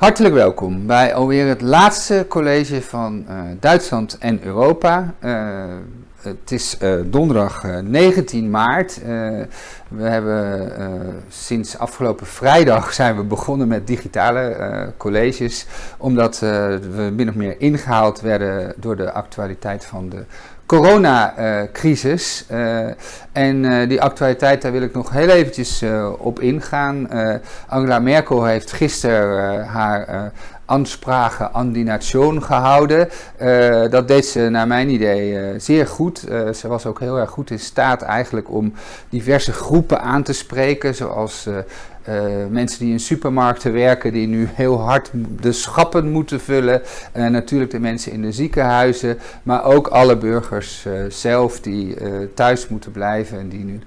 Hartelijk welkom bij alweer het laatste college van uh, Duitsland en Europa. Uh, het is uh, donderdag 19 maart. we hebben sinds afgelopen vrijdag zijn we begonnen met digitale colleges, omdat we min of meer ingehaald werden door de actualiteit van de coronacrisis. Uh, en uh, die actualiteit, daar wil ik nog heel eventjes uh, op ingaan. Angela Merkel heeft gisteren haar Ansprache an die Nation gehouden. dat deed ze naar mijn idee zeer goed. ze was ook heel erg goed in staat eigenlijk om diverse groepen aan te spreken, zoals uh, mensen die in supermarkten werken, die nu heel hard de schappen moeten vullen. Uh, natuurlijk de mensen in de ziekenhuizen, maar ook alle burgers uh, zelf die thuis moeten blijven en die nu,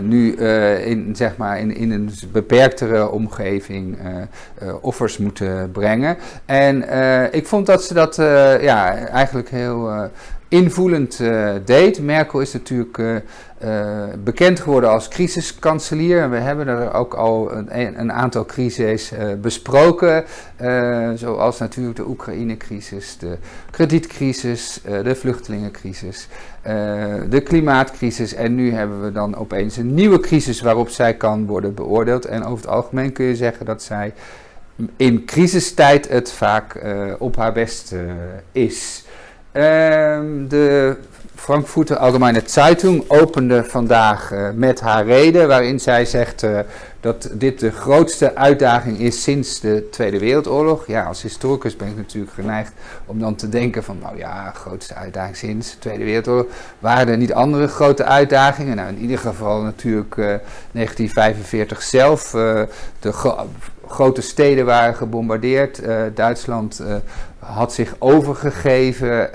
nu in, zeg maar in, in een beperktere omgeving offers moeten brengen. En ik vond dat ze dat ja, eigenlijk heel invoelend deed. Merkel is natuurlijk uh, bekend geworden als crisiskanselier. En we hebben er ook al een, een aantal crises besproken. Zoals natuurlijk de Oekraïne-crisis, de kredietcrisis, de vluchtelingencrisis, de klimaatcrisis. En nu hebben we dan opeens een nieuwe crisis waarop zij kan worden beoordeeld. En over het algemeen kun je zeggen dat zij in crisistijd het vaak op haar best is. Ehm, de Frankfurter Allgemeine Zeitung opende vandaag uh, met haar reden, waarin zij zegt uh, dat dit de grootste uitdaging is sinds de Tweede Wereldoorlog. Ja, als historicus ben ik natuurlijk geneigd om dan te denken van, nou ja, grootste uitdaging sinds de Tweede Wereldoorlog. Waren er niet andere grote uitdagingen? Nou, in ieder geval natuurlijk uh, 1945 zelf, de grote steden waren gebombardeerd. Uh, Duitsland had zich overgegeven.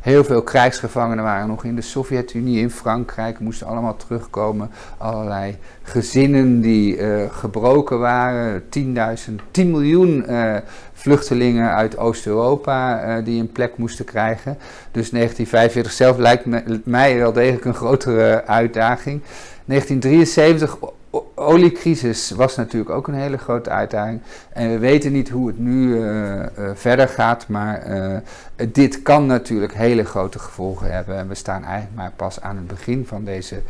Heel veel krijgsgevangenen waren nog in de Sovjet-Unie, in Frankrijk, moesten allemaal terugkomen. Allerlei gezinnen die gebroken waren. 10.000, 10 miljoen vluchtelingen uit Oost-Europa die een plek moesten krijgen. Dus 1945 zelf lijkt mij wel degelijk een grotere uitdaging. 1973 oliecrisis was natuurlijk ook een hele grote uitdaging. En we weten niet hoe het nu verder gaat, maar dit kan natuurlijk hele grote gevolgen hebben. En we staan eigenlijk maar pas aan het begin van deze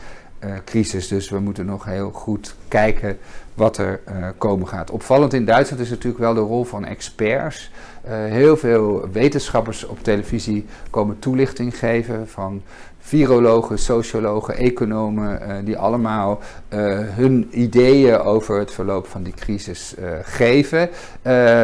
crisis, dus we moeten nog heel goed kijken wat er komen gaat. Opvallend in Duitsland is natuurlijk wel de rol van experts. heel veel wetenschappers op televisie komen toelichting geven van virologen, sociologen, economen, uh, die allemaal uh, hun ideeën over het verloop van die crisis uh, geven.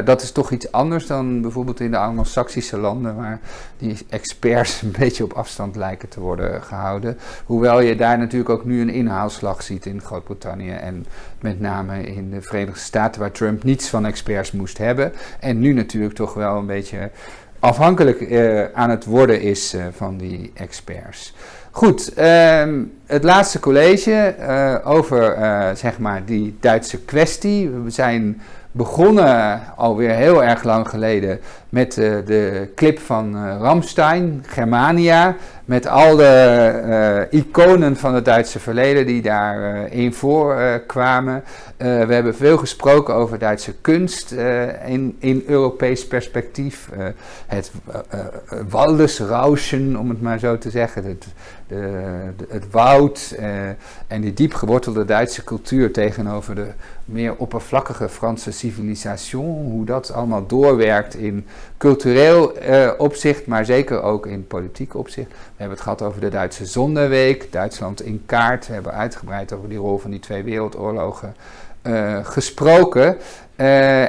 dat is toch iets anders dan bijvoorbeeld in de Anglo-Saxische landen, waar die experts een beetje op afstand lijken te worden gehouden. Hoewel je daar natuurlijk ook nu een inhaalslag ziet in Groot-Brittannië en met name in de Verenigde Staten, waar Trump niets van experts moest hebben. En nu natuurlijk toch wel een beetje afhankelijk uh, aan het worden is uh, van die experts. Goed, um, het laatste college uh, over zeg maar die Duitse kwestie. We zijn begonnen alweer heel erg lang geleden met de clip van Ramstein, Germania. Met al de iconen van het Duitse verleden die daarin voorkwamen. Uh, we hebben veel gesproken over Duitse kunst uh, in, in Europees perspectief. Uh, het Waldesrauschen, om het maar zo te zeggen. Het, de, het woud en die diep gewortelde Duitse cultuur tegenover de meer oppervlakkige Franse civilisation. Hoe dat allemaal doorwerkt in cultureel opzicht, maar zeker ook in politiek opzicht. We hebben het gehad over de Duitse Zonneweek, Duitsland in kaart. We hebben uitgebreid over die rol van die twee wereldoorlogen gesproken.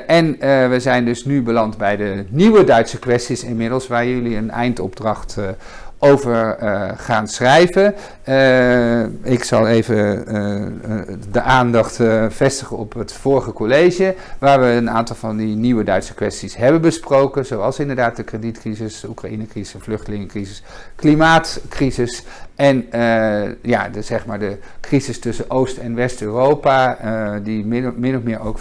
En we zijn dus nu beland bij de nieuwe Duitse kwesties inmiddels, waar jullie een eindopdracht over gaan schrijven. ik zal even de aandacht vestigen op het vorige college, waar we een aantal van die nieuwe Duitse kwesties hebben besproken, zoals inderdaad de kredietcrisis, Oekraïne-crisis, vluchtelingencrisis, klimaatcrisis en ja, de, zeg maar de crisis tussen Oost- en West-Europa, die min, of meer ook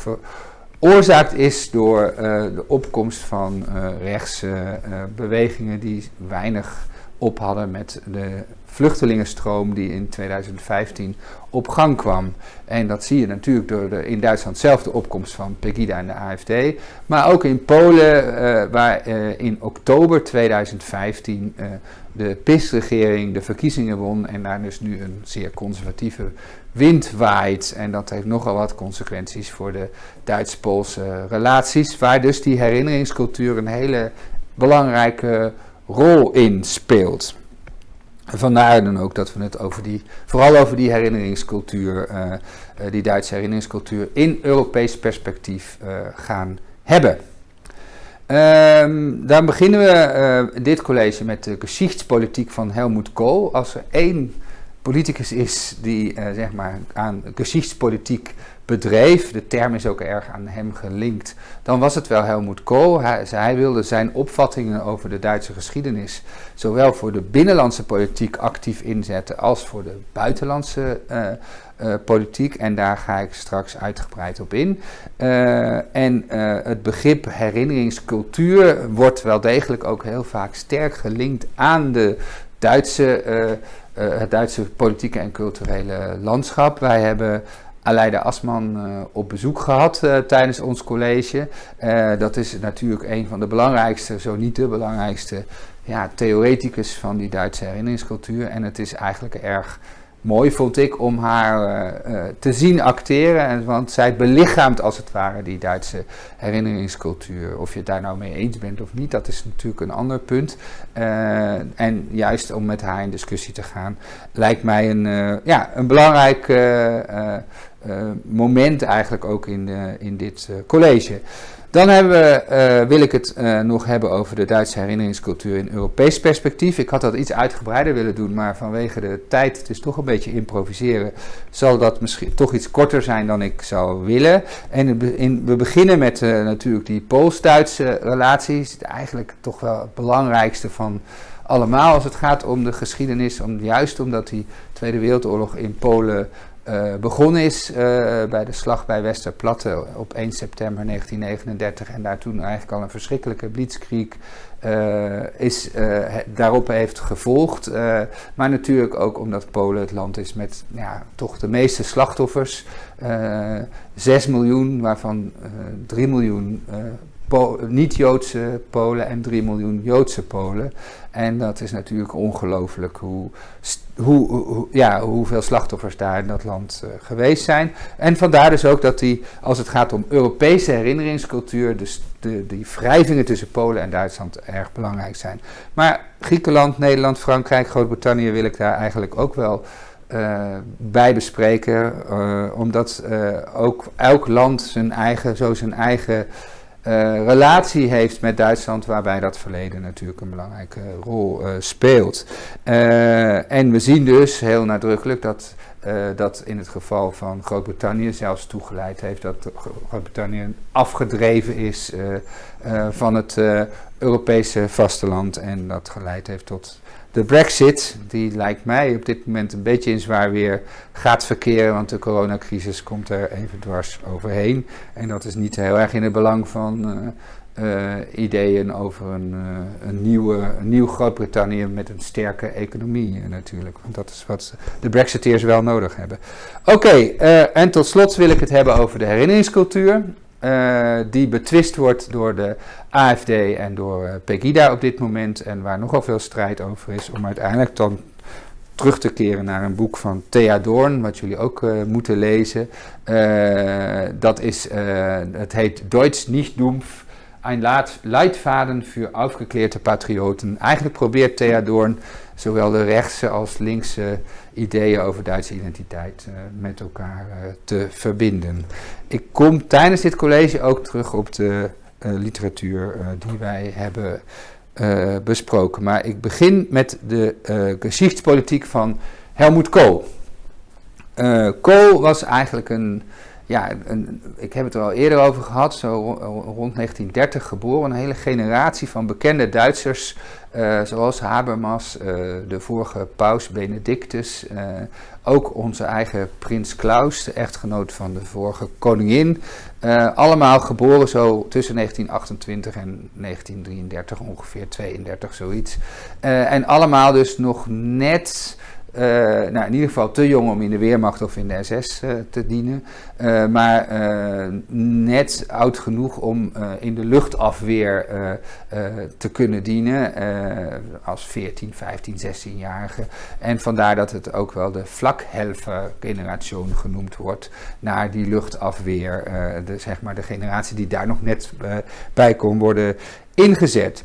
veroorzaakt is door de opkomst van rechtse bewegingen die weinig op hadden met de vluchtelingenstroom die in 2015 op gang kwam. En dat zie je natuurlijk door de, in Duitsland zelf de opkomst van Pegida en de AFD. Maar ook in Polen, uh, waar uh, in oktober 2015 uh, de PIS-regering de verkiezingen won. En daar dus nu een zeer conservatieve wind waait. En dat heeft nogal wat consequenties voor de Duits-Poolse relaties. Waar dus die herinneringscultuur een hele belangrijke rol in speelt. Vandaar dan ook dat we het over die, vooral over die herinneringscultuur, uh, uh, die Duitse herinneringscultuur, in Europees perspectief uh, gaan hebben. Um, dan beginnen we dit college met de geschichtspolitiek van Helmut Kohl. Als er één politicus is die zeg maar aan geschichtspolitiek bedreef, de term is ook erg aan hem gelinkt, dan was het wel Helmut Kohl. Hij, hij, wilde zijn opvattingen over de Duitse geschiedenis zowel voor de binnenlandse politiek actief inzetten als voor de buitenlandse uh, uh, politiek. En daar ga ik straks uitgebreid op in. Uh, en het begrip herinneringscultuur wordt wel degelijk ook heel vaak sterk gelinkt aan de Duitse, het Duitse politieke en culturele landschap. Wij hebben Aleida Asman uh, op bezoek gehad uh, tijdens ons college. Uh, dat is natuurlijk een van de belangrijkste, zo niet de belangrijkste, ja, theoreticus van die Duitse herinneringscultuur. En het is eigenlijk erg mooi, vond ik, om haar te zien acteren. Want zij belichaamt als het ware die Duitse herinneringscultuur. Of je het daar nou mee eens bent of niet, dat is natuurlijk een ander punt. en juist om met haar in discussie te gaan, lijkt mij een, ja, een belangrijk moment eigenlijk ook in, uh, in dit uh, college. Dan we, wil ik het nog hebben over de Duitse herinneringscultuur in Europees perspectief. Ik had dat iets uitgebreider willen doen, maar vanwege de tijd, het is toch een beetje improviseren, zal dat misschien toch iets korter zijn dan ik zou willen. En in, we beginnen met natuurlijk die Pools-Duitse relaties, eigenlijk toch wel het belangrijkste van allemaal als het gaat om de geschiedenis, om, juist omdat die Tweede Wereldoorlog in Polen uh, begonnen is uh, bij de slag bij Westerplatte op 1 september 1939 en daar toen eigenlijk al een verschrikkelijke blitzkrieg uh, is, daarop heeft gevolgd. maar natuurlijk ook omdat Polen het land is met ja, toch de meeste slachtoffers. 6 miljoen, waarvan 3 miljoen niet-Joodse Polen en 3 miljoen Joodse Polen. En dat is natuurlijk ongelooflijk hoe, hoe, hoe, ja, hoeveel slachtoffers daar in dat land uh, geweest zijn. En vandaar dus ook dat die, als het gaat om Europese herinneringscultuur, dus de, die wrijvingen tussen Polen en Duitsland erg belangrijk zijn. Maar Griekenland, Nederland, Frankrijk, Groot-Brittannië wil ik daar eigenlijk ook wel uh, bij bespreken. Uh, omdat ook elk land zijn eigen, zo zijn eigen relatie heeft met Duitsland, waarbij dat verleden natuurlijk een belangrijke rol uh, speelt. Uh, en we zien dus heel nadrukkelijk dat dat in het geval van Groot-Brittannië zelfs toegeleid heeft dat Groot-Brittannië afgedreven is van het Europese vasteland en dat geleid heeft tot de Brexit, die lijkt mij op dit moment een beetje in zwaar weer gaat verkeren, want de coronacrisis komt er even dwars overheen. En dat is niet heel erg in het belang van uh, ideeën over een, uh, een, nieuwe, een nieuw Groot-Brittannië met een sterke economie natuurlijk. Want dat is wat de Brexiteers wel nodig hebben. Oké, en tot slot wil ik het hebben over de herinneringscultuur. Die betwist wordt door de AFD en door Pegida op dit moment. En waar nogal veel strijd over is. Om uiteindelijk dan terug te keren naar een boek van Thea Doorn. Wat jullie ook moeten lezen. dat is, het heet Deutsch nicht dumpf. Ein Leitfaden für aufgeklärte Patrioten. Eigenlijk probeert Thea Doorn zowel de rechtse als linkse ideeën over Duitse identiteit uh, met elkaar uh, te verbinden. Ik kom tijdens dit college ook terug op de uh, literatuur die wij hebben besproken. Maar ik begin met de geschichtspolitiek van Helmut Kohl. Kohl was eigenlijk een ja, ik heb het er al eerder over gehad, zo rond 1930 geboren. Een hele generatie van bekende Duitsers, uh, zoals Habermas, uh, de vorige paus Benedictus, uh, ook onze eigen prins Klaus, de echtgenoot van de vorige koningin. allemaal geboren zo tussen 1928 en 1933, ongeveer 32, zoiets. en allemaal dus nog net nou, in ieder geval te jong om in de Weermacht of in de SS eh, te dienen. Uh, maar net oud genoeg om in de luchtafweer te kunnen dienen. als 14, 15, 16-jarige. En vandaar dat het ook wel de vlakhelfer-generatie genoemd wordt. Naar die luchtafweer. de, zeg maar de generatie die daar nog net bij kon worden ingezet.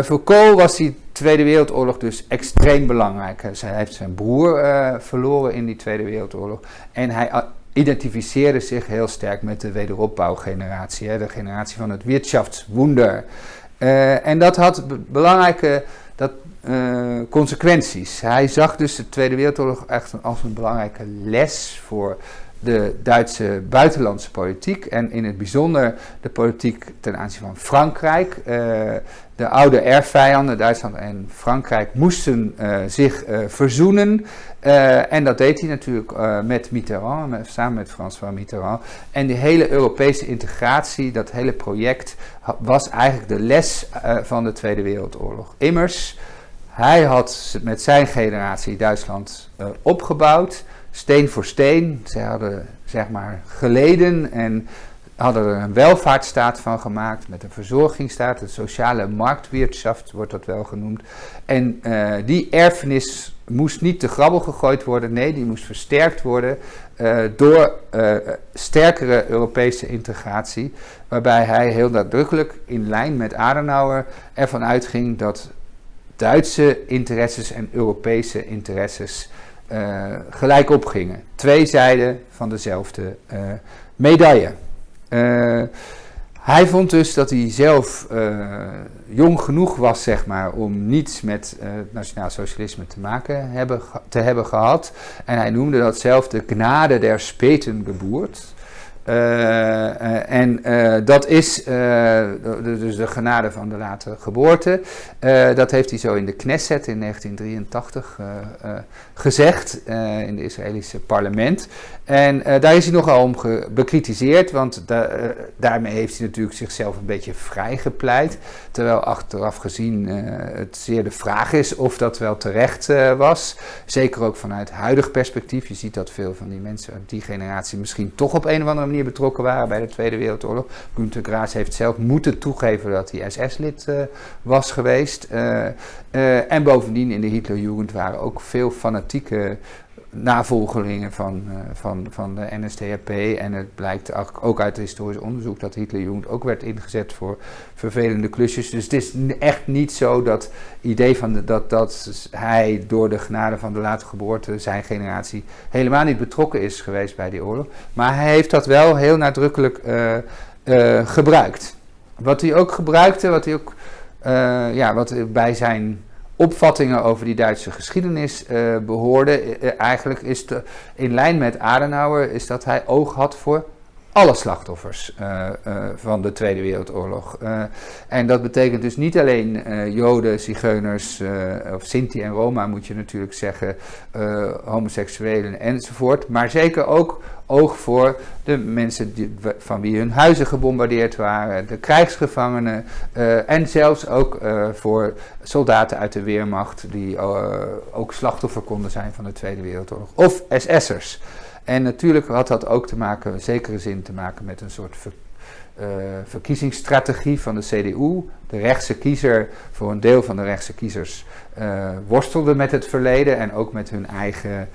voor Kool was die Tweede Wereldoorlog dus extreem belangrijk. Hij heeft zijn broer verloren in die Tweede Wereldoorlog. En hij identificeerde zich heel sterk met de wederopbouwgeneratie. Hè, de generatie van het Wirtschaftswunder. Uh, en dat had belangrijke dat, uh, consequenties. Hij zag dus de Tweede Wereldoorlog echt als een belangrijke les voor de Duitse buitenlandse politiek en in het bijzonder de politiek ten aanzien van Frankrijk. Uh, de oude erfvijanden, Duitsland en Frankrijk, moesten uh, zich uh, verzoenen. en dat deed hij natuurlijk met Mitterrand, samen met François Mitterrand. En die hele Europese integratie, dat hele project, was eigenlijk de les van de Tweede Wereldoorlog. Immers, hij had met zijn generatie Duitsland opgebouwd steen voor steen. Ze hadden zeg maar geleden en hadden er een welvaartsstaat van gemaakt met een verzorgingsstaat, een sociale marktwirtschaft wordt dat wel genoemd. En uh, die erfenis moest niet te grabbel gegooid worden, nee, die moest versterkt worden uh, door uh, sterkere Europese integratie, waarbij hij heel nadrukkelijk in lijn met Adenauer ervan uitging dat Duitse interesses en Europese interesses uh, gelijk opgingen. Twee zijden van dezelfde uh, medaille. Uh, hij vond dus dat hij zelf jong genoeg was, zeg maar, om niets met het nationaal socialisme te maken hebben, te hebben gehad. En hij noemde dat zelf de gnade der Spetengeburt. Uh, en uh, dat is dus de genade van de late geboorte. dat heeft hij zo in de Knesset in 1983 gezegd, in het Israëlische parlement. En daar is hij nogal om bekritiseerd, want da daarmee heeft hij natuurlijk zichzelf een beetje vrijgepleit. Terwijl achteraf gezien het zeer de vraag is of dat wel terecht was. Zeker ook vanuit huidig perspectief. Je ziet dat veel van die mensen uit die generatie misschien toch op een of andere manier betrokken waren bij de Tweede Wereldoorlog. Günter Graas heeft zelf moeten toegeven dat hij SS-lid was geweest. En bovendien in de Hitlerjugend waren ook veel fanatieke navolgelingen van, uh, van, van de NSDAP. En het blijkt ook uit historisch onderzoek dat Hitlerjugend ook werd ingezet voor vervelende klusjes. Dus het is echt niet zo dat idee van dat, dat hij door de genade van de late geboorte, zijn generatie, helemaal niet betrokken is geweest bij die oorlog. Maar hij heeft dat wel heel nadrukkelijk uh, uh, gebruikt. Wat hij ook gebruikte, wat hij ook ja, wat bij zijn opvattingen over die Duitse geschiedenis uh, behoorde. Uh, eigenlijk is in lijn met Adenauer is dat hij oog had voor alle slachtoffers van de Tweede Wereldoorlog. en dat betekent dus niet alleen Joden, Zigeuners of Sinti en Roma moet je natuurlijk zeggen, homoseksuelen enzovoort, maar zeker ook oog voor de mensen die, van wie hun huizen gebombardeerd waren, de krijgsgevangenen uh, en zelfs ook uh, voor soldaten uit de Weermacht die uh, ook slachtoffer konden zijn van de Tweede Wereldoorlog. Of SS'ers. En natuurlijk had dat ook te maken, in zekere zin te maken met een soort ver, verkiezingsstrategie van de CDU. De rechtse kiezer, voor een deel van de rechtse kiezers, worstelde met het verleden en ook met hun eigen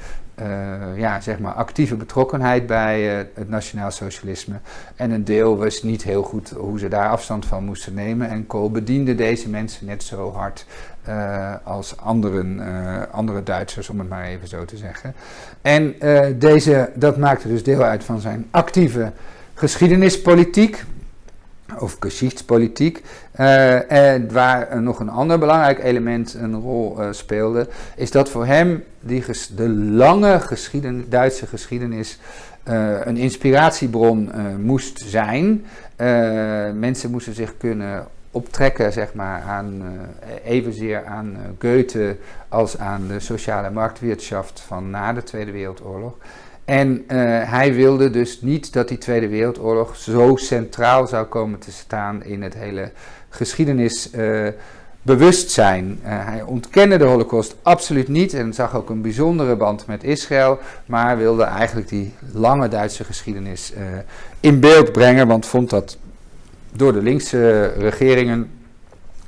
ja, zeg maar actieve betrokkenheid bij uh, het nationaal socialisme. En een deel wist niet heel goed hoe ze daar afstand van moesten nemen. En Kool bediende deze mensen net zo hard uh, als anderen, andere Duitsers, om het maar even zo te zeggen. En deze, dat maakte dus deel uit van zijn actieve geschiedenispolitiek. Of geschichtspolitiek. Uh, en waar nog een ander belangrijk element een rol uh, speelde, is dat voor hem die de lange Duitse geschiedenis uh, een inspiratiebron moest zijn. mensen moesten zich kunnen optrekken zeg maar, aan, evenzeer aan Goethe als aan de sociale marktwirtschaft van na de Tweede Wereldoorlog. En uh, hij wilde dus niet dat die Tweede Wereldoorlog zo centraal zou komen te staan in het hele geschiedenisbewustzijn. Uh, uh, hij ontkende de Holocaust absoluut niet en zag ook een bijzondere band met Israël, maar wilde eigenlijk die lange Duitse geschiedenis eh, in beeld brengen, want vond dat door de linkse regeringen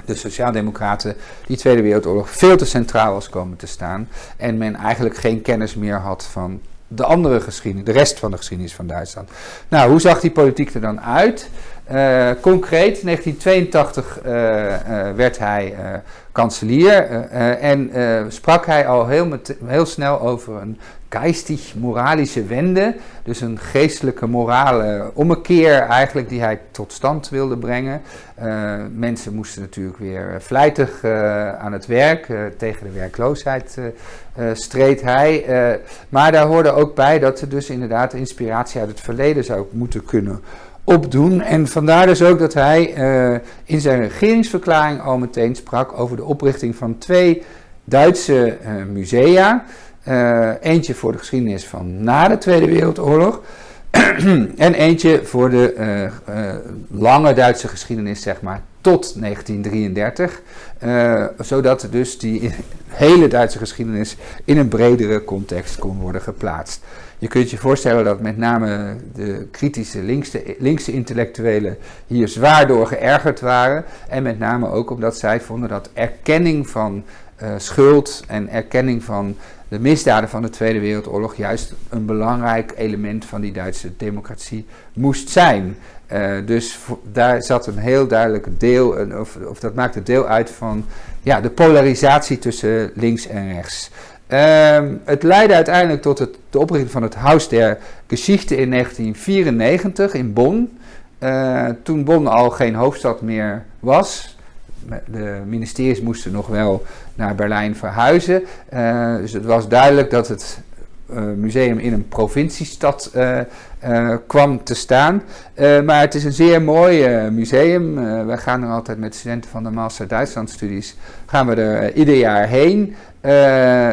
de Sociaaldemocraten die Tweede Wereldoorlog veel te centraal was komen te staan. En men eigenlijk geen kennis meer had van de andere geschiedenis, de rest van de geschiedenis van Duitsland. Nou, hoe zag die politiek er dan uit? Uh, concreet, 1982 uh, uh, werd hij eh, kanselier eh, en sprak hij al heel, heel snel over een geistig-moralische wende. Dus een geestelijke morale ommekeer eigenlijk die hij tot stand wilde brengen. Uh, mensen moesten natuurlijk weer vlijtig uh, aan het werk. Tegen de werkloosheid streed hij. maar daar hoorde ook bij dat er dus inderdaad inspiratie uit het verleden zou moeten kunnen opdoen. En vandaar dus ook dat hij in zijn regeringsverklaring al meteen sprak over de oprichting van twee Duitse musea. Uh, eentje voor de geschiedenis van na de Tweede Wereldoorlog. en eentje voor de uh, uh, lange Duitse geschiedenis, zeg maar, tot 1933. zodat dus die hele Duitse geschiedenis in een bredere context kon worden geplaatst. Je kunt je voorstellen dat met name de kritische linkse, linkse intellectuelen hier zwaar door geërgerd waren. En met name ook omdat zij vonden dat erkenning van schuld en erkenning van de misdaden van de Tweede Wereldoorlog juist een belangrijk element van die Duitse democratie moest zijn. Uh, dus daar zat een heel duidelijk deel, of, of dat maakte deel uit van ja, de polarisatie tussen links en rechts. Uh, het leidde uiteindelijk tot het, de oprichting van het Haus der Geschichte in 1994 in Bonn. Uh, toen Bonn al geen hoofdstad meer was, de ministeries moesten nog wel naar Berlijn verhuizen. Uh, dus het was duidelijk dat het uh, museum in een provinciestad uh, kwam te staan. maar het is een zeer mooi museum. wij gaan er altijd met studenten van de Master Duitsland studies gaan we er ieder jaar heen.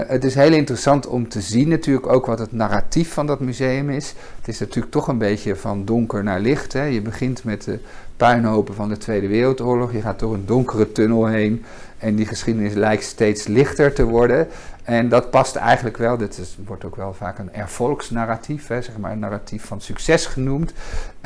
Het is heel interessant om te zien natuurlijk ook wat het narratief van dat museum is. Het is natuurlijk toch een beetje van donker naar licht. Hè. Je begint met de puinhopen van de Tweede Wereldoorlog. Je gaat door een donkere tunnel heen en die geschiedenis lijkt steeds lichter te worden. En dat past eigenlijk wel, dit is, wordt ook wel vaak een ervolksnarratief, hè, zeg maar een narratief van succes genoemd.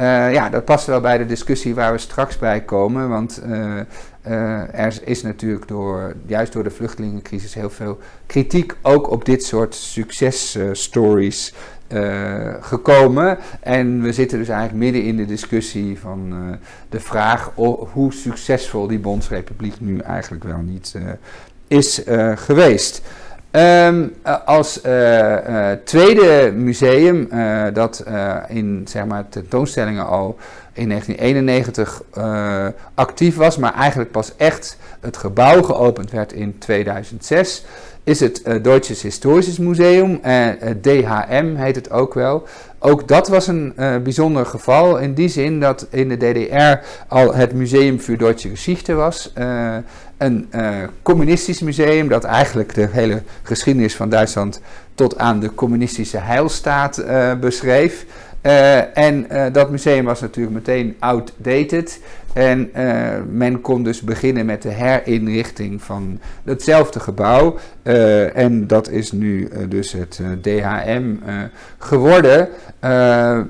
Uh, ja, dat past wel bij de discussie waar we straks bij komen, want uh, uh, er is natuurlijk door, juist door de vluchtelingencrisis heel veel kritiek ook op dit soort successtories uh, gekomen. En we zitten dus eigenlijk midden in de discussie van uh, de vraag hoe succesvol die Bondsrepubliek nu eigenlijk wel niet is geweest. Um, als tweede museum dat in zeg maar, tentoonstellingen al in 1991 actief was, maar eigenlijk pas echt het gebouw geopend werd in 2006 is het uh, Deutsches Historisches Museum, uh, eh, DHM heet het ook wel. Ook dat was een bijzonder geval in die zin dat in de DDR al het Museum für Deutsche Geschichte was. een communistisch museum dat eigenlijk de hele geschiedenis van Duitsland tot aan de communistische heilstaat beschreef. Uh, en uh, dat museum was natuurlijk meteen outdated. En uh, men kon dus beginnen met de herinrichting van hetzelfde gebouw. en dat is nu dus het DHM geworden.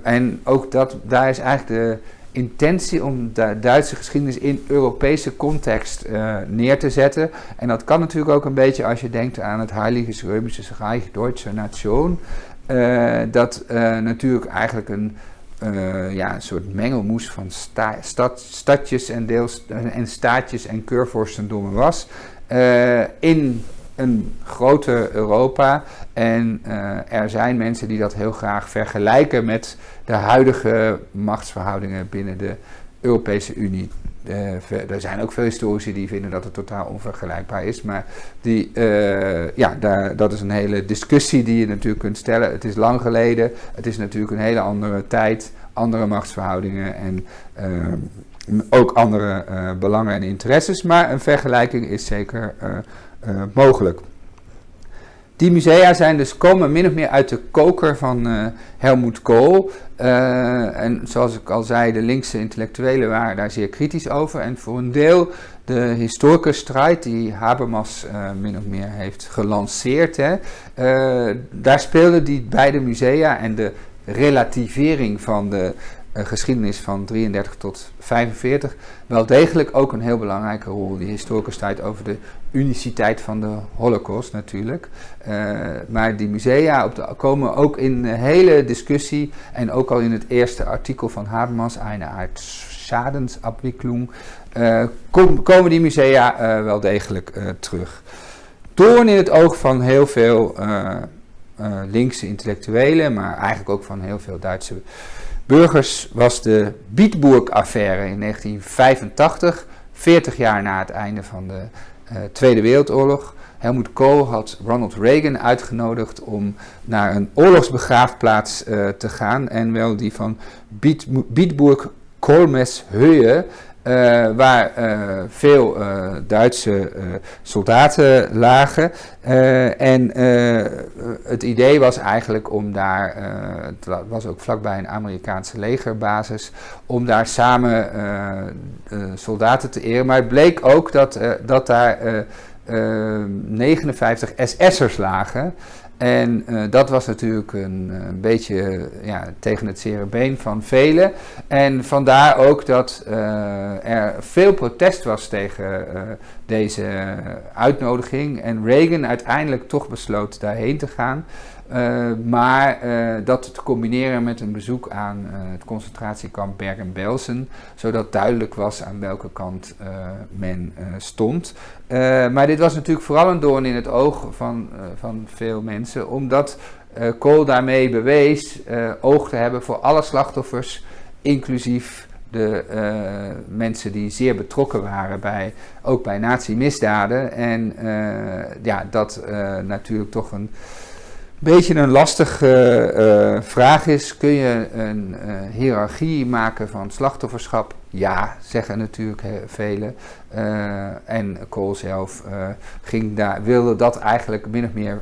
en ook dat, daar is eigenlijk de intentie om de Duitse geschiedenis in Europese context neer te zetten. En dat kan natuurlijk ook een beetje als je denkt aan het Heilige Römische Reich Deutsche Nation. Uh, dat uh, natuurlijk eigenlijk een, uh, ja, een soort mengelmoes van sta stad, stadjes en, deels, en staatjes en keurvorstendommen was. in een grote Europa. En er zijn mensen die dat heel graag vergelijken met de huidige machtsverhoudingen binnen de Europese Unie. Er zijn ook veel historici die vinden dat het totaal onvergelijkbaar is. Maar die, ja, daar, dat is een hele discussie die je natuurlijk kunt stellen. Het is lang geleden. Het is natuurlijk een hele andere tijd, andere machtsverhoudingen en ook andere belangen en interesses. Maar een vergelijking is zeker mogelijk. Die musea zijn dus komen min of meer uit de koker van uh, Helmut Kool. Uh, en zoals ik al zei, de linkse intellectuelen waren daar zeer kritisch over. En voor een deel de historicusstrijd die Habermas uh, min of meer heeft gelanceerd. Hè, daar speelden die beide musea en de relativering van de geschiedenis van 33 tot 45 wel degelijk ook een heel belangrijke rol. Die historicus tijd over de uniciteit van de holocaust natuurlijk. Uh, maar die musea op komen ook in de hele discussie en ook al in het eerste artikel van Habermas, eine Art Schadensabwicklung, kom, komen die musea uh, wel degelijk terug. Doorn in het oog van heel veel linkse intellectuelen, maar eigenlijk ook van heel veel Duitse burgers was de Bietburg-affaire in 1985, 40 jaar na het einde van de uh, Tweede Wereldoorlog. Helmut Kohl had Ronald Reagan uitgenodigd om naar een oorlogsbegraafplaats uh, te gaan. En wel die van Biet, Bietburg Kolmeshöhe, uh, waar uh, veel uh, Duitse soldaten lagen. en het idee was eigenlijk om daar, het was ook vlakbij een Amerikaanse legerbasis, om daar samen soldaten te eren. Maar het bleek ook dat, dat daar 59 SS'ers lagen. En uh, dat was natuurlijk een, een beetje ja, tegen het zere van velen. En vandaar ook dat er veel protest was tegen deze uitnodiging. En Reagan uiteindelijk toch besloot daarheen te gaan. Uh, maar uh, dat te combineren met een bezoek aan uh, het concentratiekamp Bergen-Belsen, zodat duidelijk was aan welke kant men stond. maar dit was natuurlijk vooral een doorn in het oog van, van veel mensen, omdat Kool daarmee bewees oog te hebben voor alle slachtoffers, inclusief de mensen die zeer betrokken waren bij, ook bij nazi-misdaden. En ja, dat natuurlijk toch een beetje een lastige uh, vraag is: kun je een uh, hiërarchie maken van slachtofferschap? Ja, zeggen natuurlijk velen. En Kool zelf ging daar, wilde dat eigenlijk min of meer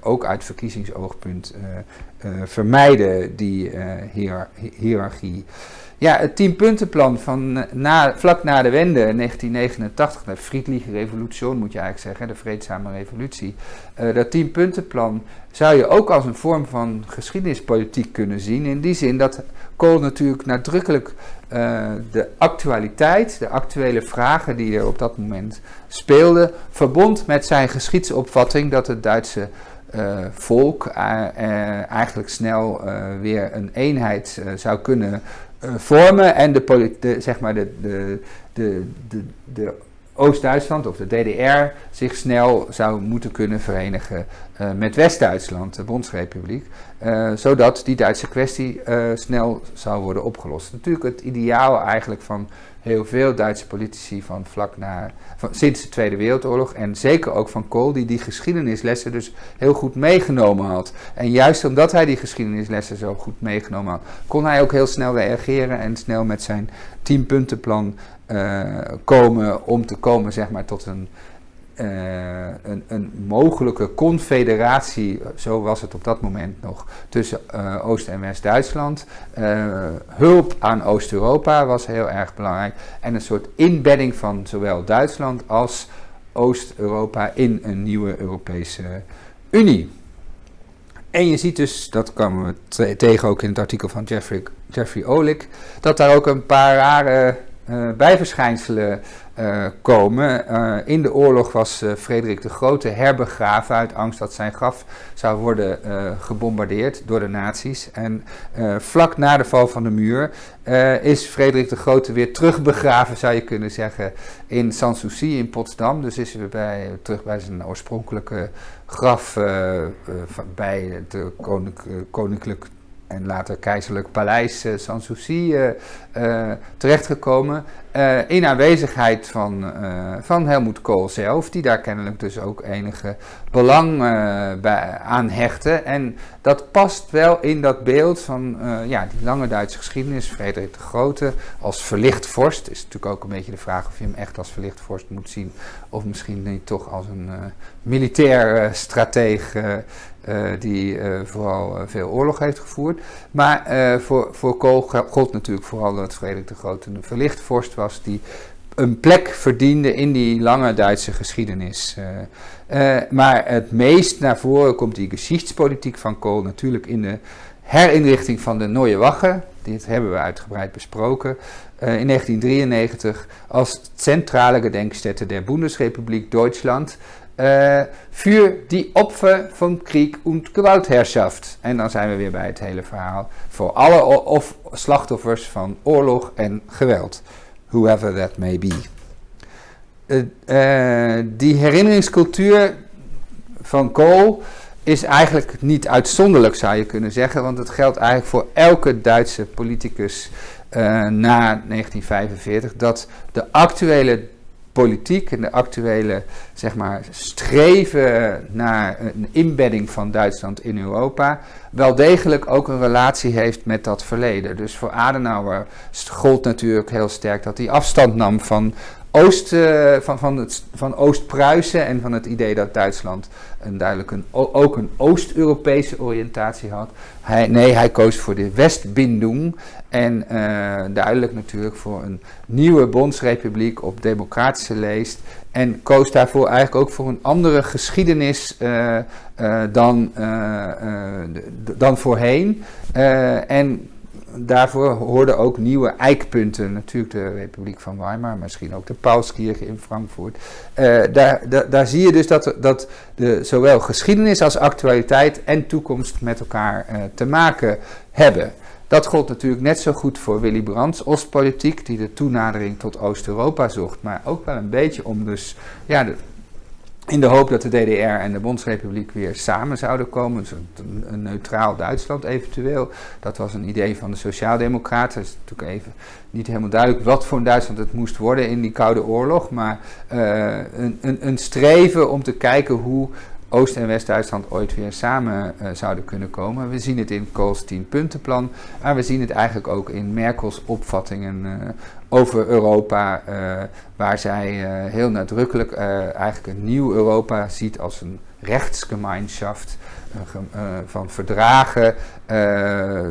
ook uit verkiezingsoogpunt vermijden, die hiërarchie. Ja, het tienpuntenplan van eh, na, vlak na de wende, 1989, de Friedliche Revolutie moet je eigenlijk zeggen, de vreedzame revolutie. Uh, dat tienpuntenplan zou je ook als een vorm van geschiedenispolitiek kunnen zien. In die zin dat Kool natuurlijk nadrukkelijk uh, de actualiteit, de actuele vragen die er op dat moment speelden, verbond met zijn geschiedsopvatting dat het Duitse volk eigenlijk snel weer een eenheid zou kunnen vormen en de, de, zeg maar de, de, de, de, de Oost-Duitsland of de DDR zich snel zou moeten kunnen verenigen uh, met West-Duitsland, de Bondsrepubliek, uh, zodat die Duitse kwestie snel zou worden opgelost. Natuurlijk het ideaal eigenlijk van heel veel Duitse politici van vlak na, van, sinds de Tweede Wereldoorlog en zeker ook van Kool, die die geschiedenislessen dus heel goed meegenomen had. En juist omdat hij die geschiedenislessen zo goed meegenomen had, kon hij ook heel snel reageren en snel met zijn tienpuntenplan komen om te komen zeg maar, tot een uh, een, een, mogelijke confederatie, zo was het op dat moment nog, tussen uh, Oost- en West-Duitsland. Hulp aan Oost-Europa was heel erg belangrijk. En een soort inbedding van zowel Duitsland als Oost-Europa in een nieuwe Europese Unie. En je ziet dus, dat kwamen we tegen ook in het artikel van Jeffrey, Jeffrey Olick, dat daar ook een paar rare bijverschijnselen uh, komen. Uh, in de oorlog was Frederik de Grote herbegraven uit angst dat zijn graf zou worden gebombardeerd door de nazi's. En vlak na de val van de muur is Frederik de Grote weer terugbegraven, zou je kunnen zeggen, in Sanssouci in Potsdam. Dus is hij bij, terug bij zijn oorspronkelijke graf bij het koninklijk en later keizerlijk paleis uh, Sanssouci terechtgekomen. in aanwezigheid van, van Helmoet Kool zelf, die daar kennelijk dus ook enige belang aan hechtte. En dat past wel in dat beeld van ja, die lange Duitse geschiedenis. Frederik de Grote als verlicht vorst. Is natuurlijk ook een beetje de vraag of je hem echt als verlicht vorst moet zien. Of misschien niet toch als een militair strateeg uh, die uh, vooral uh, veel oorlog heeft gevoerd. Maar voor, voor Kool gold natuurlijk vooral dat Frederik de Grote een verlicht vorst was die een plek verdiende in die lange Duitse geschiedenis. maar het meest naar voren komt die geschichtspolitiek van Kool natuurlijk in de herinrichting van de Neue Wache. Dit hebben we uitgebreid besproken. in 1993 als centrale gedenkstätte der Bundesrepublik Duitsland uh, für die Opfer van Krieg und Gewaltherrschaft. En dan zijn we weer bij het hele verhaal. Voor alle of slachtoffers van oorlog en geweld. Whoever that may be. Uh, die herinneringscultuur van Kool is eigenlijk niet uitzonderlijk, zou je kunnen zeggen. Want het geldt eigenlijk voor elke Duitse politicus na 1945. Dat de actuele politiek en de actuele zeg maar, streven naar een inbedding van Duitsland in Europa wel degelijk ook een relatie heeft met dat verleden. Dus voor Adenauer gold natuurlijk heel sterk dat hij afstand nam van Oost, uh, van, van, het, van Oost-Pruisen en van het idee dat Duitsland een duidelijk een, ook een Oost-Europese oriëntatie had. Hij, nee, hij koos voor de Westbindung en uh, duidelijk natuurlijk voor een nieuwe bondsrepubliek op democratische leest. En koos daarvoor eigenlijk ook voor een andere geschiedenis uh, dan, dan voorheen. en daarvoor hoorden ook nieuwe eikpunten. Natuurlijk de Republiek van Weimar, misschien ook de Paulskirche in Frankfurt. Uh, daar, daar, zie je dus dat, dat de, zowel geschiedenis als actualiteit en toekomst met elkaar uh, te maken hebben. Dat gold natuurlijk net zo goed voor Willy Brandts Oostpolitiek, die de toenadering tot Oost-Europa zocht, maar ook wel een beetje om dus ja, de, in de hoop dat de DDR en de Bondsrepubliek weer samen zouden komen. Dus een, neutraal Duitsland eventueel. Dat was een idee van de Sociaaldemocraten. Het is natuurlijk even niet helemaal duidelijk wat voor een Duitsland het moest worden in die Koude Oorlog. Maar uh, een, een, een streven om te kijken hoe Oost- en West-Duitsland ooit weer samen uh, zouden kunnen komen. We zien het in Kohls 10-puntenplan, maar we zien het eigenlijk ook in Merkels opvattingen uh, over Europa, uh, waar zij heel nadrukkelijk eigenlijk een nieuw Europa ziet als een rechtsgemeinschaft van verdragen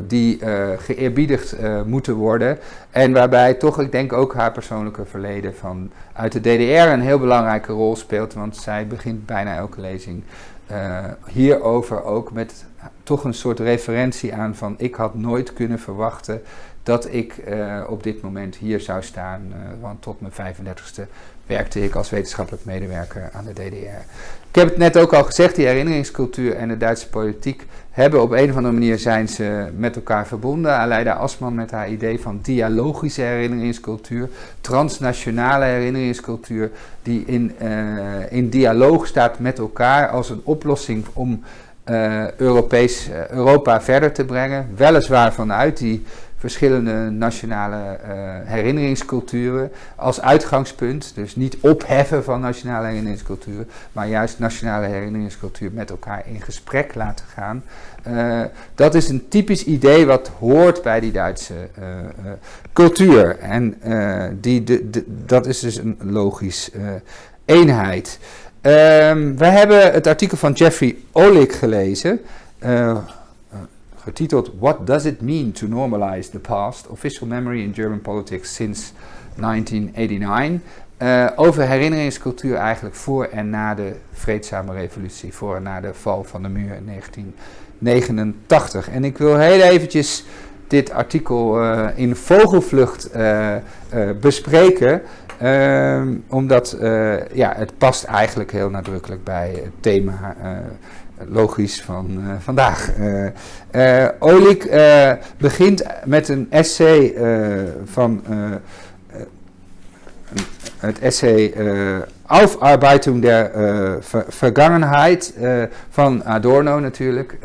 die geëerbiedigd moeten worden. En waarbij toch, ik denk ook haar persoonlijke verleden van uit de DDR een heel belangrijke rol speelt. Want zij begint bijna elke lezing uh, hierover ook met toch een soort referentie aan van ik had nooit kunnen verwachten dat ik uh, op dit moment hier zou staan. Uh, want tot mijn 35ste werkte ik als wetenschappelijk medewerker aan de DDR. Ik heb het net ook al gezegd, die herinneringscultuur en de Duitse politiek hebben op een of andere manier zijn ze met elkaar verbonden. Aleida Asman met haar idee van dialogische herinneringscultuur, transnationale herinneringscultuur, die in, uh, in dialoog staat met elkaar als een oplossing om uh, Europees, uh, Europa verder te brengen. Weliswaar vanuit die verschillende nationale uh, herinneringsculturen als uitgangspunt. Dus niet opheffen van nationale herinneringsculturen, maar juist nationale herinneringscultuur met elkaar in gesprek laten gaan. Uh, dat is een typisch idee wat hoort bij die Duitse uh, cultuur. En die, de, dat is dus een logisch eenheid. Um, we hebben het artikel van Jeffrey Olik gelezen getiteld What Does It Mean to Normalize the Past? Official Memory in German Politics Since 1989. Uh, over herinneringscultuur eigenlijk voor en na de vreedzame revolutie, voor en na de val van de muur in 1989. En ik wil heel eventjes dit artikel uh, in vogelvlucht uh, bespreken, ehm, omdat ja, het past eigenlijk heel nadrukkelijk bij het thema logisch van uh, vandaag. Olik begint met een essay van het essay Aufarbeitung der Vergangenheit van Adorno natuurlijk.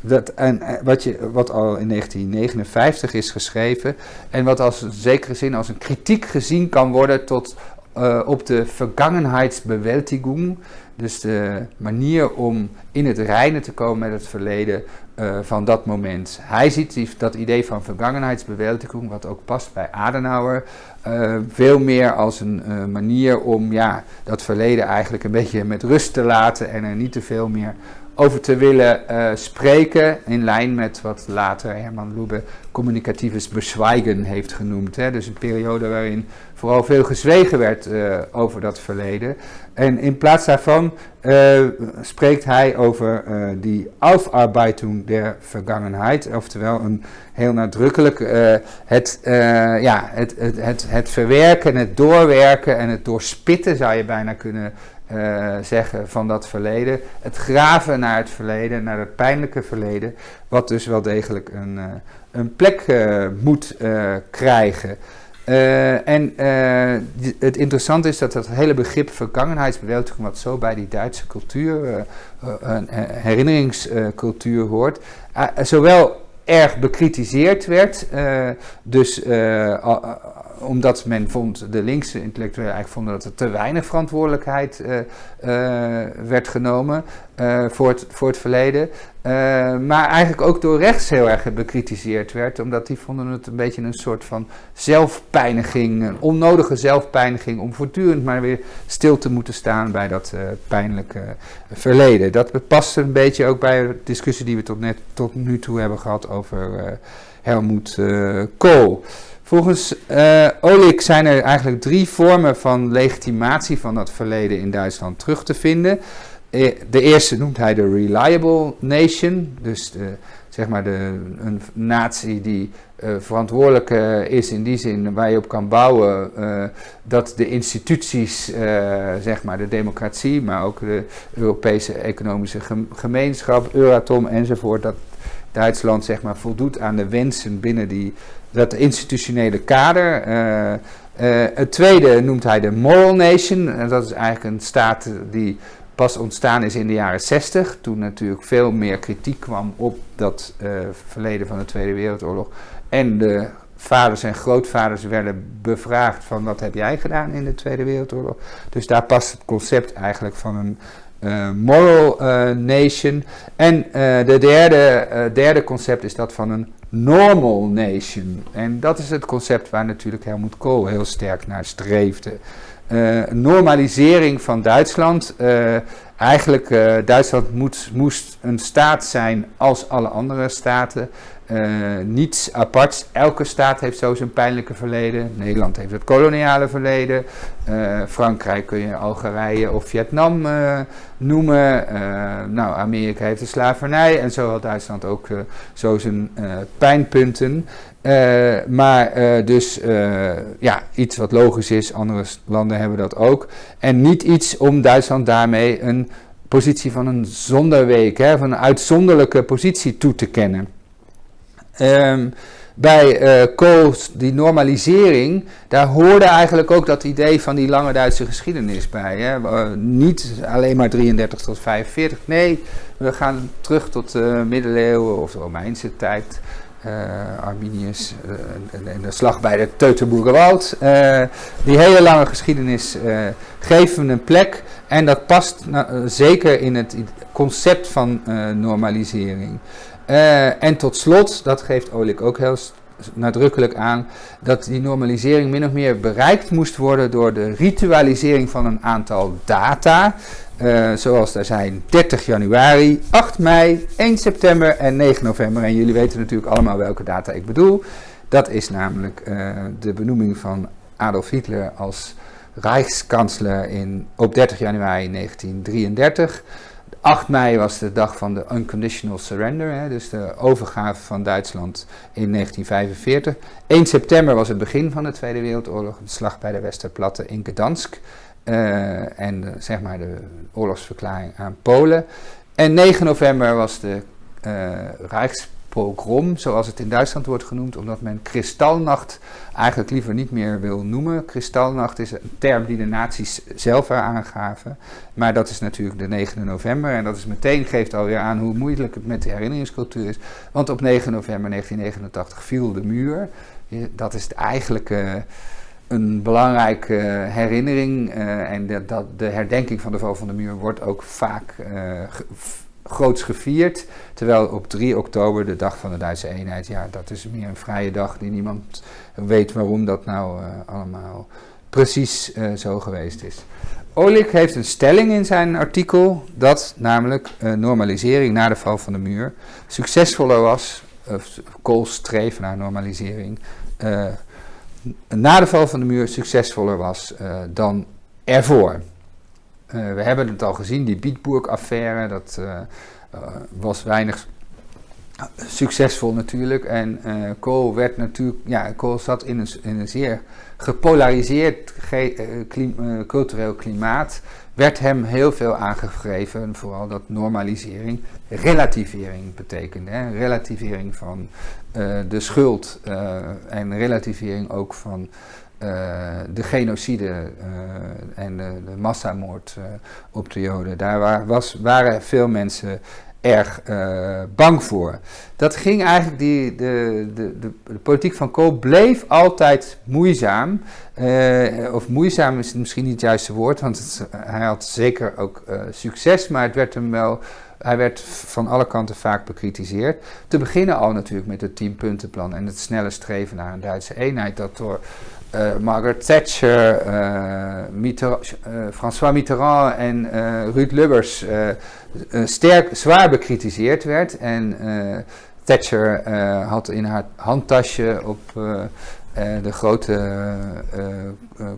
dat, en, wat, je, wat al in 1959 is geschreven en wat als in zekere zin als een kritiek gezien kan worden tot, op de Vergangenheitsbewältigung. Dus de manier om in het reinen te komen met het verleden van dat moment. Hij ziet die, dat idee van vergangenheidsbewältigung, wat ook past bij Adenauer, uh, veel meer als een uh, manier om ja, dat verleden eigenlijk een beetje met rust te laten en er niet te veel meer over te willen spreken, in lijn met wat later Herman Lubbe communicatives bezwijgen heeft genoemd. Hè? Dus een periode waarin vooral veel gezwegen werd over dat verleden. En in plaats daarvan uh, spreekt hij over uh, die Aufarbeitung der Vergangenheit, oftewel een heel nadrukkelijk het, ja, het, het, het, het verwerken, het doorwerken en het doorspitten, zou je bijna kunnen zeggen, van dat verleden. Het graven naar het verleden, naar het pijnlijke verleden, wat dus wel degelijk een, een plek moet krijgen. Uh, en uh, het interessante is dat dat hele begrip vergangenheidsbewältigung, wat zo bij die Duitse cultuur, uh, herinneringscultuur hoort, zowel erg bekritiseerd werd, dus omdat men vond, de linkse intellectuelen eigenlijk vonden dat er te weinig verantwoordelijkheid uh, uh, werd genomen uh, voor, het, voor het verleden. maar eigenlijk ook door rechts heel erg bekritiseerd werd, omdat die vonden het een beetje een soort van zelfpijniging, een onnodige zelfpijniging om voortdurend maar weer stil te moeten staan bij dat pijnlijke verleden. Dat past een beetje ook bij de discussie die we tot, net, tot nu toe hebben gehad over Helmoet Kool. Volgens uh, Olik zijn er eigenlijk drie vormen van legitimatie van dat verleden in Duitsland terug te vinden. Eh, de eerste noemt hij de reliable nation, dus de, zeg maar de, een natie die uh, verantwoordelijk uh, is in die zin waar je op kan bouwen dat de instituties, zeg maar de democratie, maar ook de Europese economische gemeenschap, Euratom enzovoort, dat Duitsland zeg maar voldoet aan de wensen binnen die dat institutionele kader. Uh, uh, het tweede noemt hij de Moral Nation. En dat is eigenlijk een staat die pas ontstaan is in de jaren 60. Toen natuurlijk veel meer kritiek kwam op dat uh, verleden van de Tweede Wereldoorlog. En de vaders en grootvaders werden bevraagd van wat heb jij gedaan in de Tweede Wereldoorlog. Dus daar past het concept eigenlijk van een moral nation. En de derde, derde concept is dat van een normal nation. En dat is het concept waar natuurlijk Helmut Kool heel sterk naar streefde. Uh, normalisering van Duitsland. Uh, eigenlijk, uh, Duitsland moet, moest een staat zijn als alle andere staten. Niets aparts. Elke staat heeft zo zijn pijnlijke verleden. Nederland heeft het koloniale verleden. Frankrijk kun je Algerije of Vietnam noemen. nou, Amerika heeft de slavernij. En zo had Duitsland ook zo zijn pijnpunten. Maar dus ja, iets wat logisch is, andere landen hebben dat ook. En niet iets om Duitsland daarmee een positie van een zonderweek, hè, van een uitzonderlijke positie toe te kennen. Um, bij uh, die normalisering, daar hoorde eigenlijk ook dat idee van die lange Duitse geschiedenis bij. Hè? Uh, niet alleen maar 33 tot 45, nee, we gaan terug tot de middeleeuwen of de Romeinse tijd. Uh, Arminius en de slag bij de Teutoburgerwald. Die hele lange geschiedenis geven een plek en dat past zeker in het concept van normalisering. En tot slot, dat geeft Olik ook heel nadrukkelijk aan, dat die normalisering min of meer bereikt moest worden door de ritualisering van een aantal data. Uh, zoals daar zijn 30 januari, 8 mei, 1 september en 9 november. En jullie weten natuurlijk allemaal welke data ik bedoel. Dat is namelijk uh, de benoeming van Adolf Hitler als Rijkskansler in, op 30 januari 1933. 8 mei was de dag van de unconditional surrender, dus de overgave van Duitsland in 1945. 1 september was het begin van de Tweede Wereldoorlog, de slag bij de Westerplatte in Gdansk. Uh, en de, zeg maar de oorlogsverklaring aan Polen. En 9 november was de uh, Rijks, pogrom, zoals het in Duitsland wordt genoemd, omdat men kristalnacht eigenlijk liever niet meer wil noemen. Kristalnacht is een term die de nazi's zelf aangaven, maar dat is natuurlijk de 9 november en dat is meteen geeft alweer aan hoe moeilijk het met de herinneringscultuur is, want op 9 november 1989 viel de muur. Dat is eigenlijk een belangrijke herinnering uh, en dat, de herdenking van de val van de muur wordt ook vaak uh, groots gevierd. Terwijl op 3 oktober, de dag van de Duitse eenheid, ja, dat is meer een vrije dag die niemand weet waarom dat nou uh, allemaal precies uh, zo geweest is. Olik heeft een stelling in zijn artikel dat namelijk uh, normalisering na de val van de muur succesvoller was, of Kools streven naar normalisering, na de val van de muur succesvoller was dan ervoor. Uh, we hebben het al gezien, die Bietburg-affaire, dat uh, uh, was weinig succesvol natuurlijk. En Kool werd natuurlijk, ja, Kool zat in een, in een zeer gepolariseerd cultureel klimaat. Werd hem heel veel aangegeven, vooral dat normalisering, relativering betekende. Hè? Relativering van de schuld en relativering ook van uh, de genocide uh, en de, massamoord uh, op de Joden. Daar was, waren veel mensen erg bang voor. Dat ging eigenlijk, die, de, de, de, politiek van Kool bleef altijd moeizaam. of moeizaam is misschien niet het juiste woord, want hij had zeker ook succes, maar het werd hem wel hij werd van alle kanten vaak bekritiseerd. Te beginnen al natuurlijk met het tienpuntenplan en het snelle streven naar een Duitse eenheid, dat door Margaret Thatcher, Mitterrand, uh, François Mitterrand en Ruud Lubbers sterk, zwaar bekritiseerd werd. En Thatcher had in haar handtasje op de grote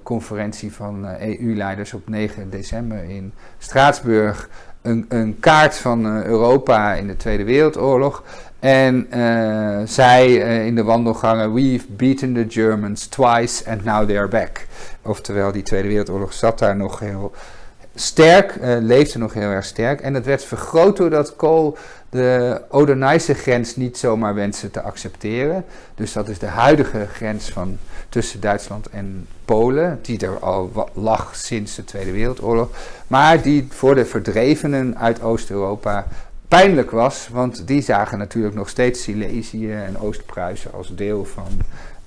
conferentie van EU-leiders op 9 december in Straatsburg een, een kaart van Europa in de Tweede Wereldoorlog. En uh, zei uh, in de wandelgangen: We've beaten the Germans twice and now they are back. Oftewel, die Tweede Wereldoorlog zat daar nog heel sterk, uh, leefde nog heel erg sterk. En het werd vergroot doordat Kool de Oder-Neisse grens niet zomaar wenste te accepteren. Dus dat is de huidige grens van, tussen Duitsland en Polen, die er al lag sinds de Tweede Wereldoorlog. Maar die voor de verdrevenen uit Oost-Europa pijnlijk was, want die zagen natuurlijk nog steeds Silesië en Oost-Pruisen als deel van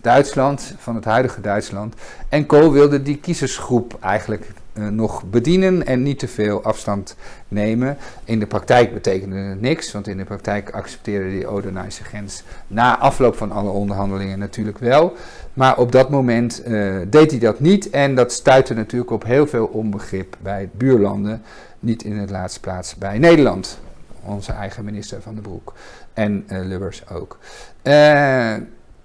Duitsland, van het huidige Duitsland. En Kool wilde die kiezersgroep eigenlijk uh, nog bedienen en niet te veel afstand nemen. In de praktijk betekende het niks, want in de praktijk accepteerde die Odenijse grens na afloop van alle onderhandelingen natuurlijk wel. Maar op dat moment uh, deed hij dat niet en dat stuitte natuurlijk op heel veel onbegrip bij buurlanden, niet in het laatste plaats bij Nederland onze eigen minister van de Broek. En uh, Lubbers ook. Uh,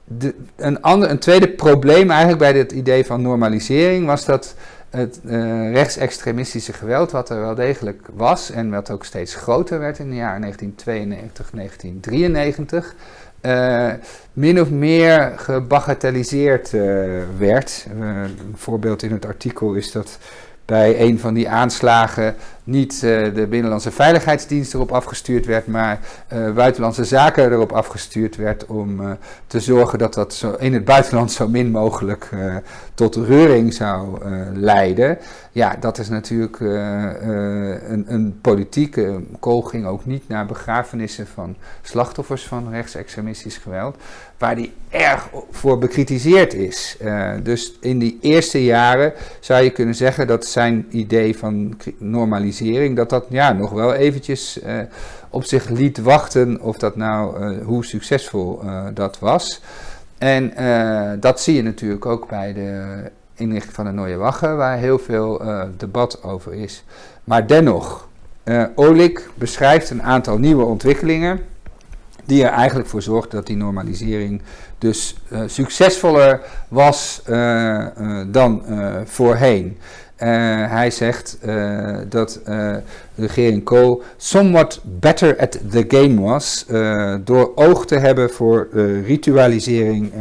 de, een, ander, een tweede probleem eigenlijk bij dit idee van normalisering was dat het uh, rechtsextremistische geweld, wat er wel degelijk was en wat ook steeds groter werd in de jaren 1992, 1993, uh, min of meer gebagatelliseerd werd. een voorbeeld in het artikel is dat bij een van die aanslagen niet uh, de Binnenlandse Veiligheidsdienst erop afgestuurd werd, maar uh, Buitenlandse Zaken erop afgestuurd werd om uh, te zorgen dat dat zo in het buitenland zo min mogelijk tot reuring zou leiden. Ja, dat is natuurlijk een, een politieke. Kool ging ook niet naar begrafenissen van slachtoffers van rechtsextremistisch geweld, waar die erg voor bekritiseerd is. dus in die eerste jaren zou je kunnen zeggen dat zijn idee van normalisering dat dat ja, nog wel eventjes op zich liet wachten of dat nou, hoe succesvol dat was. En dat zie je natuurlijk ook bij de inrichting van de Nooie Wache, waar heel veel debat over is. Maar dennoch, Olik beschrijft een aantal nieuwe ontwikkelingen die er eigenlijk voor zorgden dat die normalisering dus succesvoller was dan voorheen. Uh, hij zegt uh, dat uh, regering Kool somewhat better at the game was door oog te hebben voor ritualisering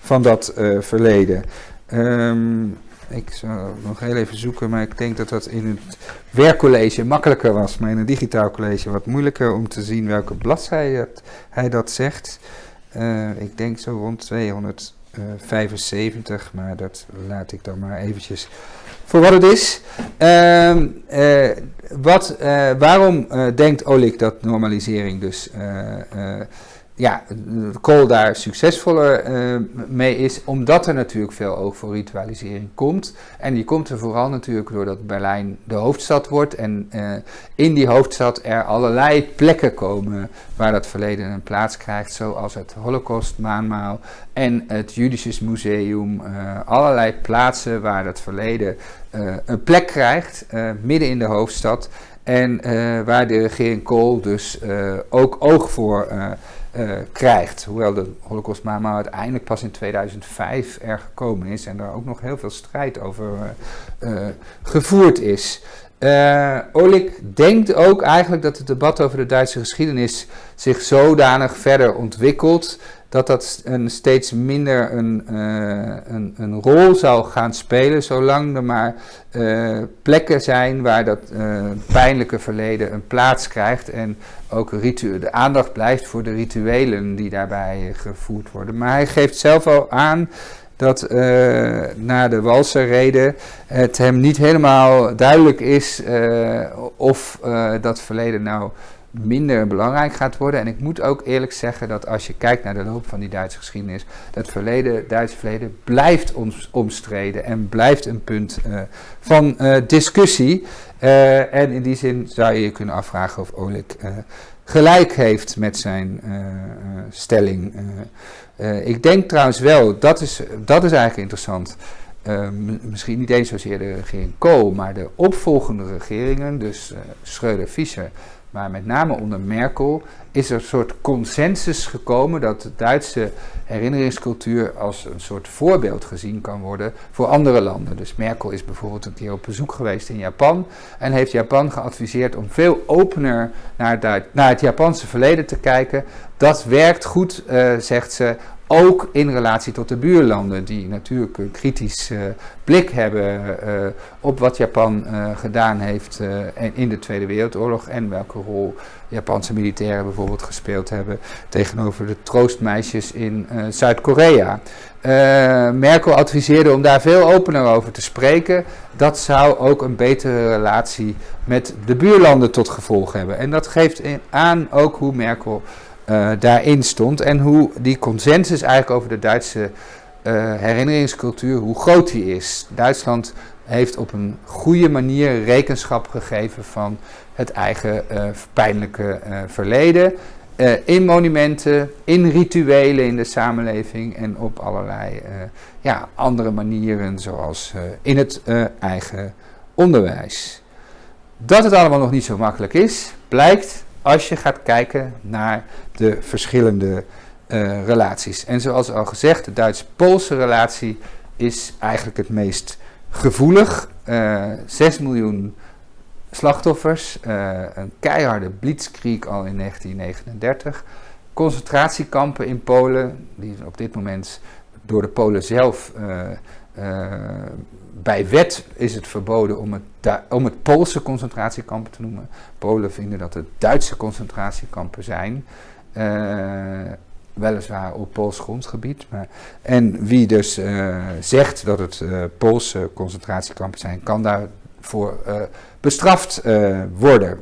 van dat verleden. Um, Ik zal nog heel even zoeken, maar ik denk dat dat in het werkcollege makkelijker was, maar in een digitaal college wat moeilijker om te zien welke bladzijde hij dat zegt. Uh, ik denk zo rond 275, maar dat laat ik dan maar eventjes voor wat het is. Uh, wat, uh, waarom denkt Olik dat normalisering dus ja, Kool daar succesvoller uh, mee is, omdat er natuurlijk veel oog voor ritualisering komt. En die komt er vooral natuurlijk doordat Berlijn de hoofdstad wordt en uh, in die hoofdstad er allerlei plekken komen waar dat verleden een plaats krijgt, zoals het Holocaust maanmaal en het Judisches Museum. Uh, allerlei plaatsen waar dat verleden een plek krijgt, midden in de hoofdstad. En waar de regering Kool dus ook oog voor uh, krijgt. Hoewel de Holocaust maar uiteindelijk pas in 2005 er gekomen is en daar ook nog heel veel strijd over uh, gevoerd is. Olik denkt ook eigenlijk dat het debat over de Duitse geschiedenis zich zodanig verder ontwikkelt dat dat een steeds minder een, uh, een, een, rol zou gaan spelen, zolang er maar uh, plekken zijn waar dat uh, pijnlijke verleden een plaats krijgt en ook de aandacht blijft voor de rituelen die daarbij gevoerd worden. Maar hij geeft zelf al aan dat na de Walserrede het hem niet helemaal duidelijk is of dat verleden nou minder belangrijk gaat worden. En ik moet ook eerlijk zeggen dat als je kijkt naar de loop van die Duitse geschiedenis, dat verleden, Duitse verleden blijft ons omstreden en blijft een punt uh, van uh, discussie. Uh, en in die zin zou je je kunnen afvragen of Oleg gelijk heeft met zijn stelling. ik denk trouwens wel, dat is, dat is eigenlijk interessant. misschien niet eens zozeer de regering Kool, maar de opvolgende regeringen, dus Schreuder-Fischer, maar met name onder Merkel is er een soort consensus gekomen dat de Duitse herinneringscultuur als een soort voorbeeld gezien kan worden voor andere landen. Dus Merkel is bijvoorbeeld een keer op bezoek geweest in Japan en heeft Japan geadviseerd om veel opener naar, het, naar het Japanse verleden te kijken. Dat werkt goed, uh, zegt ze, ook in relatie tot de buurlanden, die natuurlijk een kritisch uh, blik hebben uh, op wat Japan uh, gedaan heeft in de Tweede Wereldoorlog en welke rol Japanse militairen bijvoorbeeld gespeeld hebben tegenover de troostmeisjes in Zuid-Korea. Merkel adviseerde om daar veel opener over te spreken. Dat zou ook een betere relatie met de buurlanden tot gevolg hebben. En dat geeft aan ook hoe Merkel uh, daarin stond. En hoe die consensus eigenlijk over de Duitse uh, herinneringscultuur, hoe groot die is. Duitsland heeft op een goede manier rekenschap gegeven van het eigen uh, pijnlijke verleden. in monumenten, in rituelen in de samenleving en op allerlei ja, andere manieren, zoals in het eigen onderwijs. Dat het allemaal nog niet zo makkelijk is, blijkt als je gaat kijken naar de verschillende uh, relaties. En zoals al gezegd, de Duits-Poolse relatie is eigenlijk het meest gevoelig. Eh, 6 miljoen slachtoffers, uh, een keiharde blitzkrieg al in 1939. Concentratiekampen in Polen, die op dit moment door de Polen zelf bij wet is het verboden om het, om het Poolse concentratiekampen te noemen. Polen vinden dat het Duitse concentratiekampen zijn. Uh, weliswaar op Pools grondgebied. Maar, en wie dus uh, zegt dat het Poolse concentratiekampen zijn, kan daarvoor bestraft worden.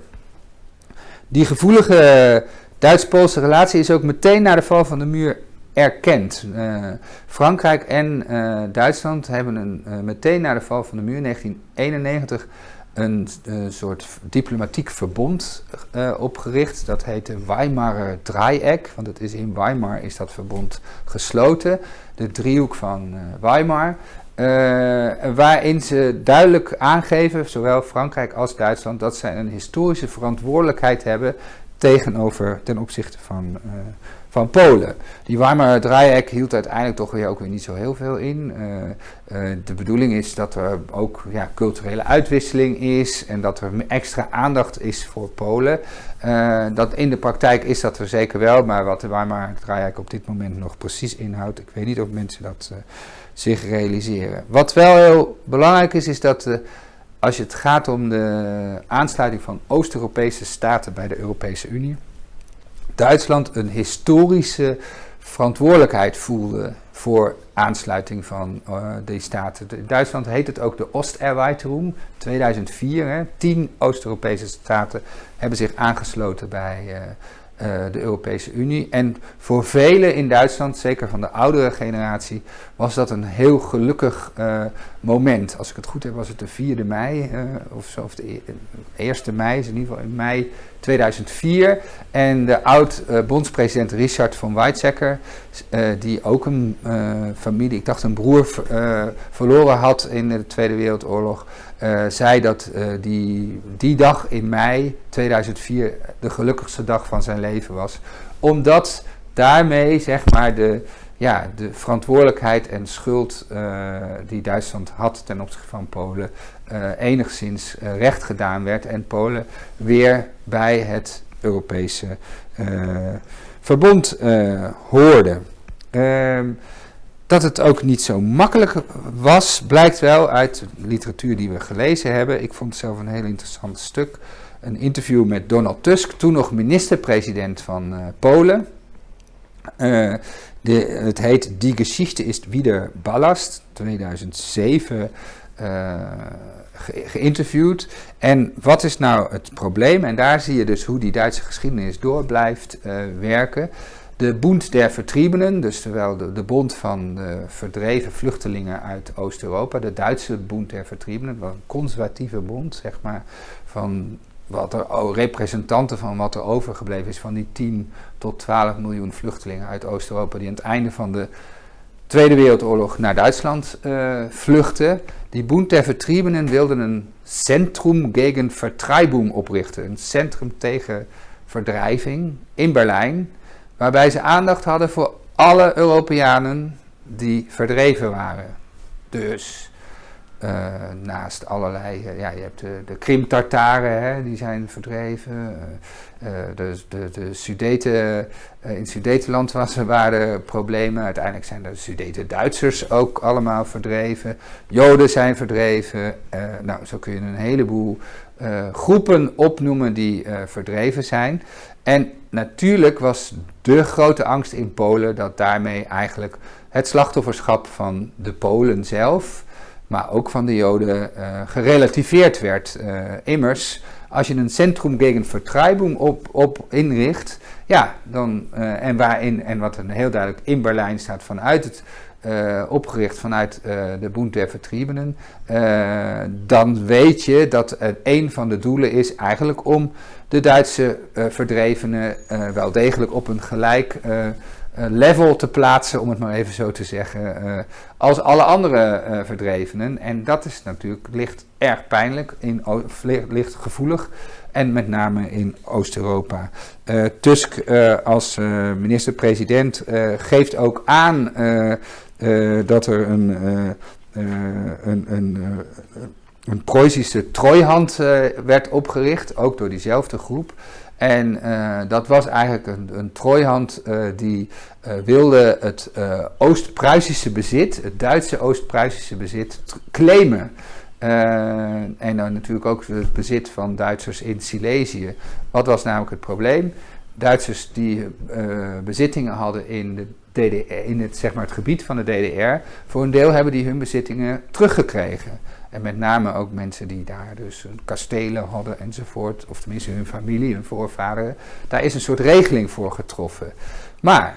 Die gevoelige Duits-Poolse relatie is ook meteen na de val van de muur erkend. Uh, Frankrijk en uh, Duitsland hebben een, uh, meteen na de val van de muur in 1991 een soort diplomatiek verbond opgericht. Dat heet de Weimarer Dreieck, want het is in Weimar is dat verbond gesloten. De driehoek van Weimar. waarin ze duidelijk aangeven, zowel Frankrijk als Duitsland, dat zij een historische verantwoordelijkheid hebben tegenover ten opzichte van van Polen. Die Weimar Dreieck hield uiteindelijk toch weer ook weer niet zo heel veel in. de bedoeling is dat er ook ja, culturele uitwisseling is en dat er extra aandacht is voor Polen. dat in de praktijk is dat er zeker wel, maar wat de Weimar Dreieck op dit moment nog precies inhoudt, ik weet niet of mensen dat zich realiseren. Wat wel heel belangrijk is, is dat als het gaat om de aansluiting van Oost-Europese staten bij de Europese Unie, Duitsland een historische verantwoordelijkheid voelde voor aansluiting van uh, die staten. In Duitsland heet het ook de Osterweiterung. 2004, hè, tien Oost-Europese staten hebben zich aangesloten bij, uh, de Europese Unie. En voor velen in Duitsland, zeker van de oudere generatie, was dat een heel gelukkig uh, moment. Als ik het goed heb, was het de 4e mei uh, of zo, of de 1e e-, mei, is in ieder geval in mei 2004. En de oud-bondspresident Richard von Weizsäcker, die ook een familie, ik dacht een broer, verloren had in de Tweede Wereldoorlog. Uh, zei dat uh, die, die dag in mei 2004 de gelukkigste dag van zijn leven was. Omdat daarmee zeg maar de, ja, de verantwoordelijkheid en schuld uh, die Duitsland had ten opzichte van Polen enigszins recht gedaan werd. En Polen weer bij het Europese verbond hoorde. Ehm, dat het ook niet zo makkelijk was, blijkt wel uit de literatuur die we gelezen hebben. Ik vond zelf een heel interessant stuk. Een interview met Donald Tusk, toen nog minister-president van uh, Polen. Uh, de, het heet Die Geschichte ist wieder Ballast, 2007 uh, ge geïnterviewd. En wat is nou het probleem? En daar zie je dus hoe die Duitse geschiedenis door blijft werken. De Bund der Vertriebenen, dus terwijl de, bond van de verdreven vluchtelingen uit Oost-Europa, de Duitse Bund der Vertriebenen, een conservatieve bond, zeg maar, van wat er, representanten van wat er overgebleven is van die 10 tot 12 miljoen vluchtelingen uit Oost-Europa die aan het einde van de Tweede Wereldoorlog naar Duitsland uh, vluchten. Die Bund der Vertriebenen wilden een Centrum gegen Vertreibung oprichten, een centrum tegen verdrijving in Berlijn waarbij ze aandacht hadden voor alle Europeanen die verdreven waren. Dus uh, naast allerlei, uh, ja, je hebt de, de Krim-Tartaren, die zijn verdreven. Uh, de, de, de Sudeten, in Sudetenland was, waren problemen. Uiteindelijk zijn de Sudeten-Duitsers ook allemaal verdreven. Joden zijn verdreven. nou, zo kun je een heleboel groepen opnoemen die verdreven zijn. En natuurlijk was de grote angst in Polen dat daarmee eigenlijk het slachtofferschap van de Polen zelf, maar ook van de Joden, uh, gerelativeerd werd. Uh, immers, als je een centrum gegen Vertreibung op, op inricht, ja, dan, uh, en, waarin, en wat een heel duidelijk in Berlijn staat vanuit het uh, opgericht vanuit uh, de Bund der Vertriebenen, uh, dan weet je dat een van de doelen is eigenlijk om de Duitse verdrevenen wel degelijk op een gelijk level te plaatsen, om het maar even zo te zeggen, als alle andere verdrevenen. En dat is natuurlijk, ligt erg pijnlijk, in, ligt gevoelig en met name in Oost-Europa. Tusk als minister-president geeft ook aan dat er een, uh, een, een, een Preußische trooihand werd opgericht, ook door diezelfde groep. En dat was eigenlijk een, een trooihand die wilde het Oost-Pruisische bezit, het Duitse Oost-Pruisische bezit, claimen. en dan natuurlijk ook het bezit van Duitsers in Silesië. Wat was namelijk het probleem? Duitsers die bezittingen hadden in de In het, zeg maar, het gebied van de DDR, voor een deel hebben die hun bezittingen teruggekregen. En met name ook mensen die daar dus kastelen hadden enzovoort, of tenminste hun familie, hun voorvaderen. Daar is een soort regeling voor getroffen. Maar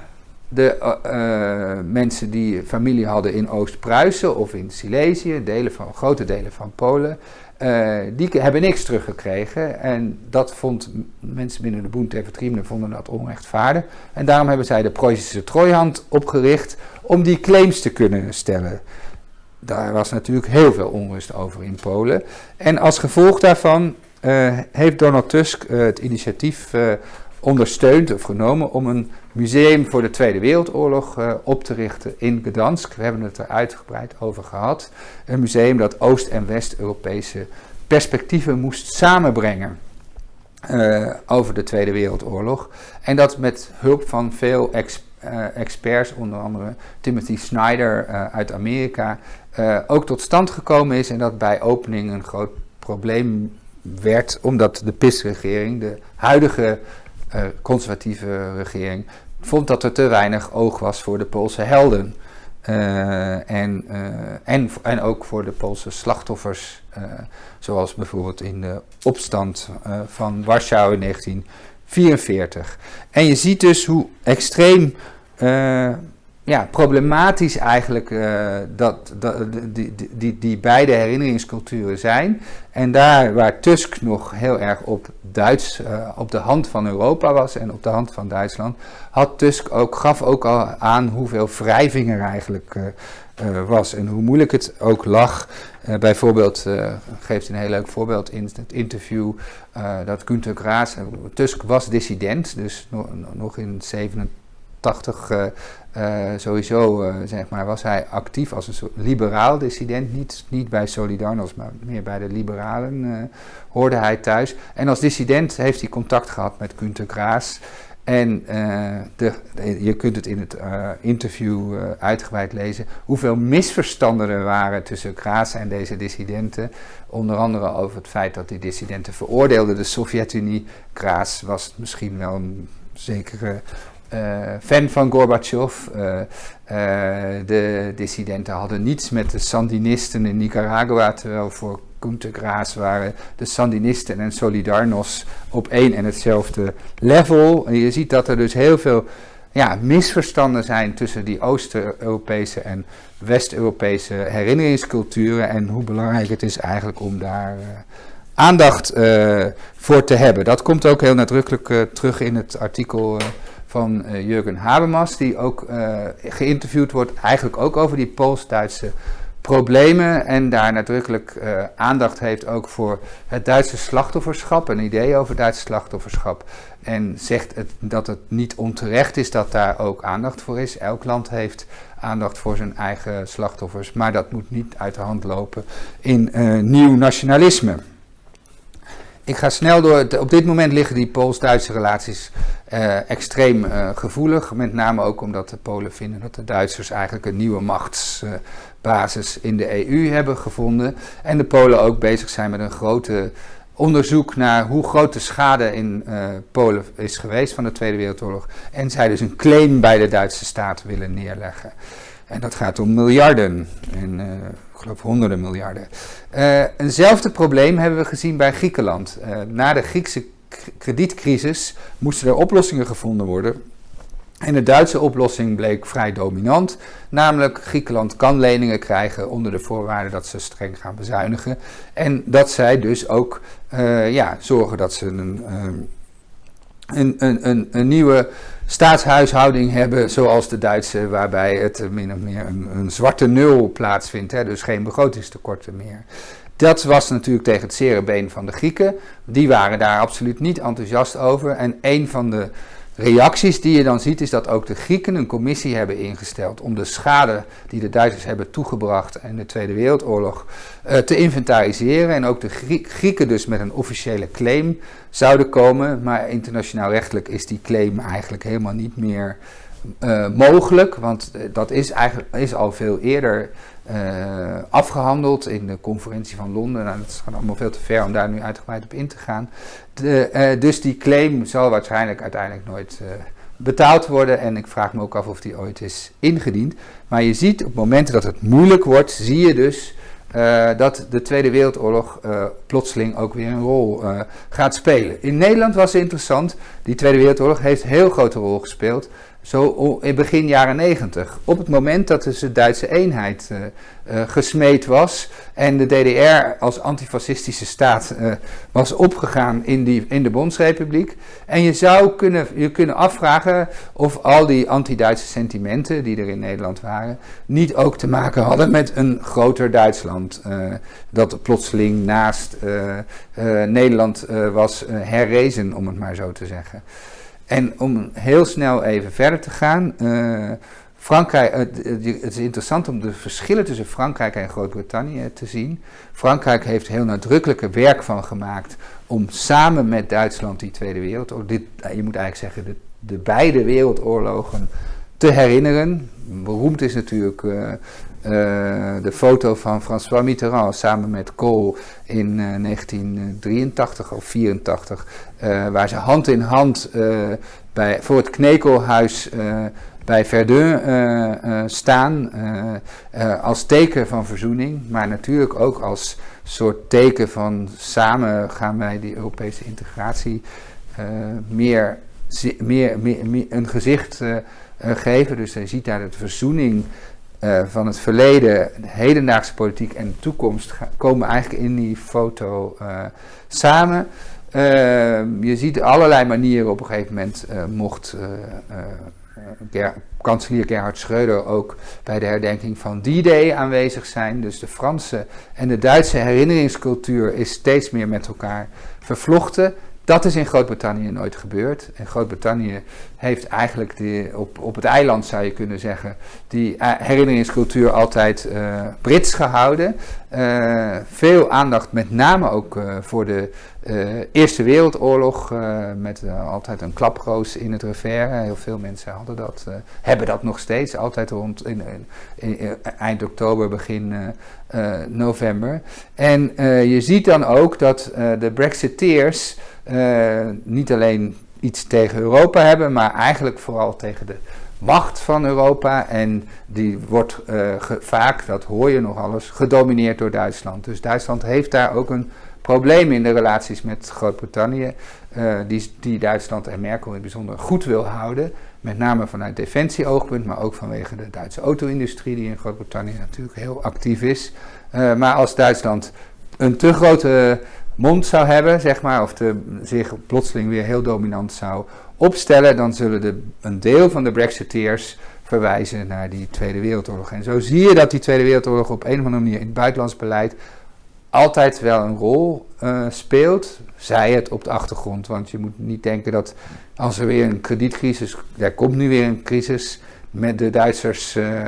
de uh, mensen die familie hadden in Oost-Pruisen of in Silesië, delen van, grote delen van Polen, uh, die hebben niks teruggekregen. En dat vond mensen binnen de der Vertriebenen vonden dat onrechtvaardig. En daarom hebben zij de Preußische Trooihand opgericht om die claims te kunnen stellen. Daar was natuurlijk heel veel onrust over in Polen. En als gevolg daarvan uh, heeft Donald Tusk uh, het initiatief ondersteund of genomen om een museum voor de Tweede Wereldoorlog uh, op te richten in Gdansk. We hebben het er uitgebreid over gehad. Een museum dat Oost- en West-Europese perspectieven moest samenbrengen. Uh, over de Tweede Wereldoorlog. En dat met hulp van veel ex, uh, experts, onder andere Timothy Snyder uit Amerika, ook tot stand gekomen is. En dat bij opening een groot probleem werd, omdat de PIS-regering, de huidige conservatieve regering, vond dat er te weinig oog was voor de Poolse helden. Uh, en, uh, en, en ook voor de Poolse slachtoffers, zoals bijvoorbeeld in de opstand van Warschau in 1944. En je ziet dus hoe extreem ja, problematisch eigenlijk uh, dat, dat, die, die, die beide herinneringsculturen zijn. En daar waar Tusk nog heel erg op Duits, uh, op de hand van Europa was en op de hand van Duitsland, had Tusk ook, gaf ook al aan hoeveel wrijving er eigenlijk uh, was en hoe moeilijk het ook lag. bijvoorbeeld, geeft een heel leuk voorbeeld in het interview dat Günter Graas, Tusk was dissident, dus nog, nog in 87 uh, sowieso uh, zeg maar, was hij actief als een soort liberaal dissident. Niet, niet bij Solidarność, maar meer bij de liberalen hoorde hij thuis. En als dissident heeft hij contact gehad met Günter Graas. En de, je kunt het in het interview uitgebreid lezen. Hoeveel misverstanden er waren tussen Graas en deze dissidenten. Onder andere over het feit dat die dissidenten veroordeelden de Sovjet-Unie. Graas was misschien wel een zekere fan van Gorbachev. Uh, uh, de dissidenten hadden niets met de Sandinisten in Nicaragua, terwijl voor Günter Graas waren de Sandinisten en Solidarność op één en hetzelfde level. En je ziet dat er dus heel veel ja, misverstanden zijn tussen die Oost-Europese en West-Europese herinneringsculturen en hoe belangrijk het is eigenlijk om daar aandacht voor te hebben. Dat komt ook heel nadrukkelijk terug in het artikel van uh, Jurgen Habermas, die ook uh, geïnterviewd wordt, eigenlijk ook over die Pools-Duitse problemen en daar nadrukkelijk uh, aandacht heeft ook voor het Duitse slachtofferschap, een idee over Duitse slachtofferschap. En zegt het, dat het niet onterecht is dat daar ook aandacht voor is. Elk land heeft aandacht voor zijn eigen slachtoffers, maar dat moet niet uit de hand lopen in nieuw nationalisme. Ik ga snel door. Op dit moment liggen die Pools-Duitse relaties uh, extreem uh, gevoelig. Met name ook omdat de Polen vinden dat de Duitsers eigenlijk een nieuwe machtsbasis uh, in de EU hebben gevonden. En de Polen ook bezig zijn met een grote onderzoek naar hoe groot de schade in Polen is geweest van de Tweede Wereldoorlog. En zij dus een claim bij de Duitse staat willen neerleggen. En dat gaat om miljarden. En, geloof honderden miljarden. Uh, eenzelfde probleem hebben we gezien bij Griekenland. Uh, na de Griekse kredietcrisis moesten er oplossingen gevonden worden. En de Duitse oplossing bleek vrij dominant, namelijk Griekenland kan leningen krijgen onder de voorwaarde dat ze streng gaan bezuinigen. En dat zij dus ook uh, ja, zorgen dat ze een, een, een, een, een nieuwe staatshuishouding hebben zoals de Duitse, waarbij het min of meer een, zwarte nul plaatsvindt, hè, dus geen begrotingstekorten meer. Dat was natuurlijk tegen het zere been van de Grieken. Die waren daar absoluut niet enthousiast over. En een van de reacties die je dan ziet is dat ook de Grieken een commissie hebben ingesteld om de schade die de Duitsers hebben toegebracht in de Tweede Wereldoorlog uh, te inventariseren. En ook de Grieken dus met een officiële claim zouden komen. Maar internationaal rechtelijk is die claim eigenlijk helemaal niet meer uh, mogelijk, want uh, dat is, eigenlijk, is al veel eerder uh, afgehandeld in de conferentie van Londen. Nou, dat gaat allemaal veel te ver om daar nu uitgebreid op in te gaan. De, dus die claim zal waarschijnlijk uiteindelijk nooit betaald worden en ik vraag me ook af of die ooit is ingediend. Maar je ziet op momenten dat het moeilijk wordt, zie je dus dat de Tweede Wereldoorlog plotseling ook weer een rol gaat spelen. In Nederland was het interessant, die Tweede Wereldoorlog heeft een heel grote rol gespeeld. Zo in begin jaren 90. Op het moment dat dus de Duitse eenheid uh, uh, gesmeed was en de DDR als antifascistische staat uh, was opgegaan in, die, in de Bondsrepubliek. En je zou kunnen, je kunnen afvragen of al die anti-Duitse sentimenten die er in Nederland waren, niet ook te maken hadden met een groter Duitsland. dat plotseling naast Nederland was herrezen, om het maar zo te zeggen. En om heel snel even verder te gaan. Frankrijk, het, is interessant om de verschillen tussen Frankrijk en Groot-Brittannië te zien. Frankrijk heeft heel nadrukkelijke werk van gemaakt om samen met Duitsland die Tweede Wereldoorlog, dit, je moet eigenlijk zeggen de, de beide wereldoorlogen, te herinneren. Beroemd is natuurlijk uh, de foto van François Mitterrand samen met Kohl in 1983 of 84, waar ze hand in hand bij, voor het Knekelhuis bij Verdun staan als teken van verzoening, maar natuurlijk ook als soort teken van samen gaan wij die Europese integratie meer, meer, meer, een gezicht geven. Dus je ziet daar de verzoening uh, van het verleden, de hedendaagse politiek en de toekomst komen eigenlijk in die foto uh, samen. je ziet allerlei manieren op een gegeven moment mocht Ger kanselier Gerhard Schreuder ook bij de herdenking van D-Day aanwezig zijn. Dus de Franse en de Duitse herinneringscultuur is steeds meer met elkaar vervlochten. Dat is in Groot-Brittannië nooit gebeurd. En Groot-Brittannië heeft eigenlijk die, op, op het eiland, zou je kunnen zeggen, die eh, herinneringscultuur altijd uh, Brits gehouden. Uh, veel aandacht met name ook voor de Eerste Wereldoorlog, met altijd een klaproos in het revers. Heel veel mensen hadden dat, hebben dat nog steeds, altijd rond in, in eind oktober, begin november. En je ziet dan ook dat de Brexiteers niet alleen iets tegen Europa hebben, maar eigenlijk vooral tegen de macht van Europa. En die wordt vaak, dat hoor je nog alles, gedomineerd door Duitsland. Dus Duitsland heeft daar ook een probleem in de relaties met Groot-Brittannië, die, die Duitsland en Merkel in bijzonder goed wil houden. Met name vanuit defensieoogpunt, maar ook vanwege de Duitse auto-industrie, die in Groot-Brittannië natuurlijk heel actief is. Uh, maar als Duitsland een te grote mond zou hebben, zeg maar, of de, zich plotseling weer heel dominant zou opstellen, dan zullen de, een deel van de Brexiteers verwijzen naar die Tweede Wereldoorlog. En zo zie je dat die Tweede Wereldoorlog op een of andere manier in het buitenlands beleid altijd wel een rol uh, speelt, zij het op de achtergrond. Want je moet niet denken dat als er weer een kredietcrisis, er komt nu weer een crisis met de Duitsers. Uh,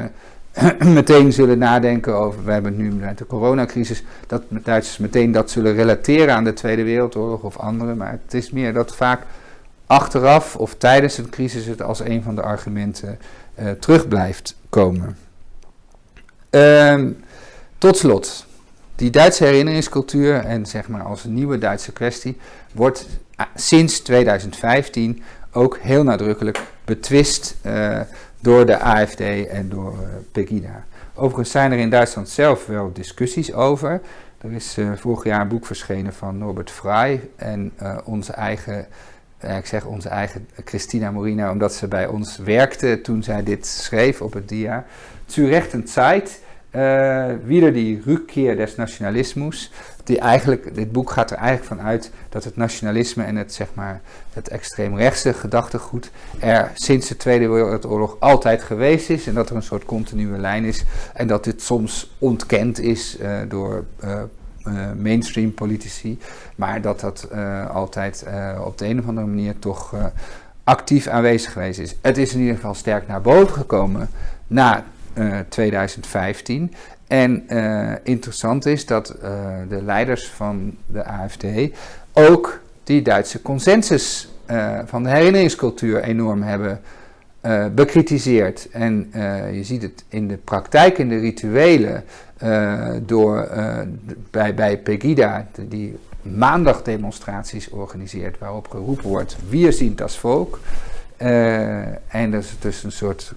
meteen zullen nadenken over, we hebben het nu met de coronacrisis, dat Duitsers meteen dat zullen relateren aan de Tweede Wereldoorlog of andere. Maar het is meer dat vaak achteraf of tijdens een crisis het als een van de argumenten uh, terug blijft komen. Uh, tot slot, die Duitse herinneringscultuur en zeg maar als nieuwe Duitse kwestie wordt uh, sinds 2015 ook heel nadrukkelijk betwist uh, door de AFD en door uh, Pegida. Overigens zijn er in Duitsland zelf wel discussies over. Er is vorig jaar een boek verschenen van Norbert Frey en onze eigen, ik zeg onze eigen Christina Morina, omdat ze bij ons werkte toen zij dit schreef op het dia. Zu rechten Zeit, wieder die Rückkehr des Nationalismus die eigenlijk, dit boek gaat er eigenlijk van uit dat het nationalisme en het, zeg maar, het extreemrechtse gedachtegoed er sinds de Tweede Wereldoorlog altijd geweest is. En dat er een soort continue lijn is. En dat dit soms ontkend is uh, door uh, uh, mainstream politici. Maar dat dat altijd op de een of andere manier toch actief aanwezig geweest is. Het is in ieder geval sterk naar boven gekomen na 2015. En uh, interessant is dat uh, de leiders van de AFD ook die Duitse consensus van de herinneringscultuur enorm hebben bekritiseerd. En je ziet het in de praktijk, in de rituelen, door, bij, bij Pegida, die maandagdemonstraties organiseert waarop geroepen wordt, wir sind das Volk. en dat is dus een soort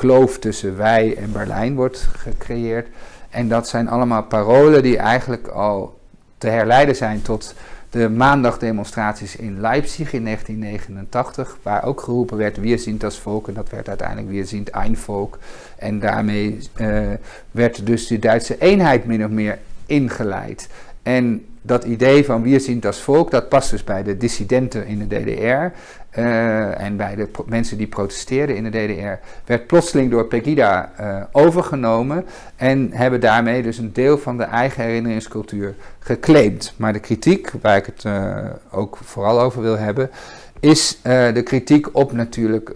kloof tussen wij en Berlijn wordt gecreëerd. En dat zijn allemaal parolen die eigenlijk al te herleiden zijn tot de maandagdemonstraties in Leipzig in 1989, waar ook geroepen werd, wir sind Volk, en dat werd uiteindelijk wir sind ein Volk. En daarmee uh, werd dus de Duitse eenheid min of meer ingeleid. En dat idee van wir sind das Volk, dat past dus bij de dissidenten in de DDR. Uh, en bij de mensen die protesteerden in de DDR, werd plotseling door Pegida uh, overgenomen en hebben daarmee dus een deel van de eigen herinneringscultuur geclaimd. Maar de kritiek, waar ik het uh, ook vooral over wil hebben, is de kritiek op natuurlijk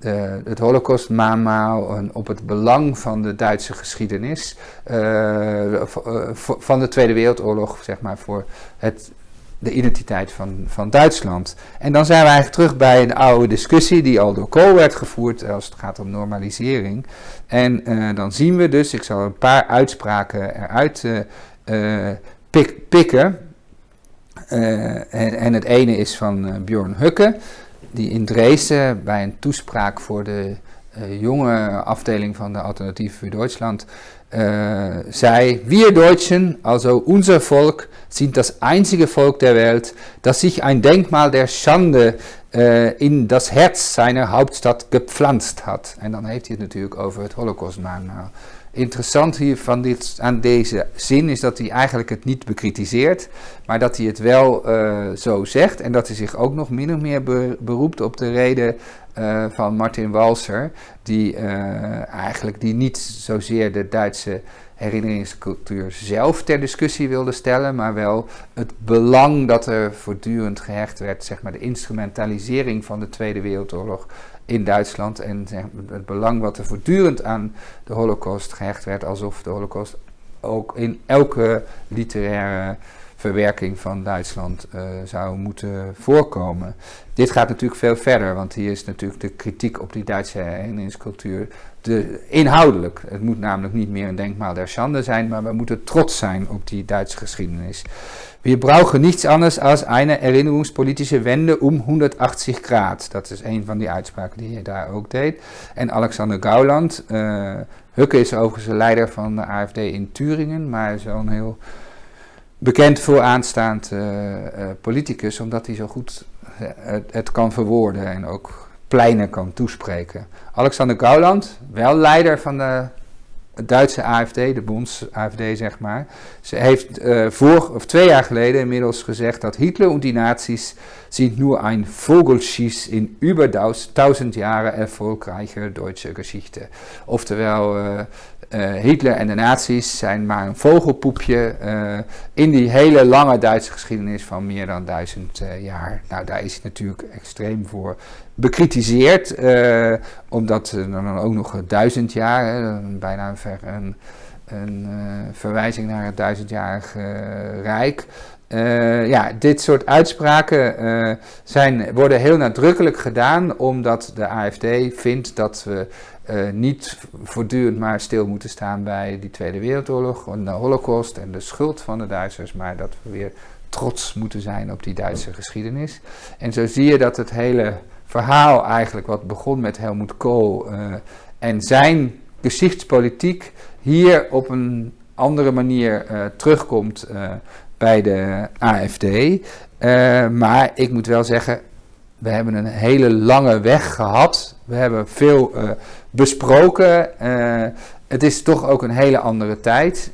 de, het Holocaust-mamaal en op het belang van de Duitse geschiedenis, uh, van de Tweede Wereldoorlog, zeg maar, voor het, de identiteit van, van Duitsland. En dan zijn we eigenlijk terug bij een oude discussie die al door Kool werd gevoerd als het gaat om normalisering. En uh, dan zien we dus, ik zal een paar uitspraken eruit pik, pikken. En, en, het ene is van Bjorn Hukke die in Dresden bij een toespraak voor de uh, jonge afdeling van de Alternatief voor Duitsland zei: Wir Deutschen, also unser Volk, sind das einzige Volk der Welt, das sich ein Denkmal der Schande in das Herz seiner Hauptstadt gepflanzt hat. En dan heeft hij het natuurlijk over het Holocaustmaanmaal interessant hier van dit, aan deze zin is dat hij eigenlijk het niet bekritiseert, maar dat hij het wel uh, zo zegt en dat hij zich ook nog min of meer beroept op de reden uh, van Martin Walser, die uh, eigenlijk die niet zozeer de Duitse herinneringscultuur zelf ter discussie wilde stellen, maar wel het belang dat er voortdurend gehecht werd, zeg maar de instrumentalisering van de Tweede Wereldoorlog in Duitsland. En het belang wat er voortdurend aan de Holocaust gehecht werd, alsof de Holocaust ook in elke literaire verwerking van Duitsland uh, zou moeten voorkomen. Dit gaat natuurlijk veel verder, want hier is natuurlijk de kritiek op die Duitse herinneringscultuur de, inhoudelijk. Het moet namelijk niet meer een denkmaal der schande zijn, maar we moeten trots zijn op die Duitse geschiedenis. Wir brauchen niets anders als eine erinnerungspolitische Wende um 180 Grad. Dat is een van die uitspraken die hij daar ook deed. En Alexander Gauland, uh, Hukke is overigens de leider van de AFD in Turingen, maar een heel bekend vooraanstaand uh, uh, politicus, omdat hij zo goed het, het, kan verwoorden en ook pleinen kan toespreken. Alexander Gauland, wel leider van de Duitse AFD, de Bonds-AFD zeg maar. Ze heeft voor, of twee jaar geleden inmiddels gezegd dat Hitler en die nazi's sind nur ein Vogelschiss in über tausend Jahre erfolgreiche deutsche Geschichte. Oftewel, uh, Hitler en de nazi's zijn maar een vogelpoepje in die hele lange Duitse geschiedenis van meer dan duizend jaar. Nou, daar is hij natuurlijk extreem voor bekritiseerd, omdat er dan ook nog duizend jaar, bijna een, ver, een, verwijzing naar het duizendjarige uh, Rijk. ja, dit soort uitspraken zijn, worden heel nadrukkelijk gedaan omdat de AFD vindt dat we niet voortdurend maar stil moeten staan bij die Tweede Wereldoorlog en de Holocaust en de schuld van de Duitsers, maar dat we weer trots moeten zijn op die Duitse geschiedenis. En zo zie je dat het hele verhaal eigenlijk wat begon met Helmut Kool uh, en zijn geschichtspolitiek hier op een andere manier uh, terugkomt bij de AFD. maar ik moet wel zeggen, we hebben een hele lange weg gehad. We hebben veel besproken. het is toch ook een hele andere tijd.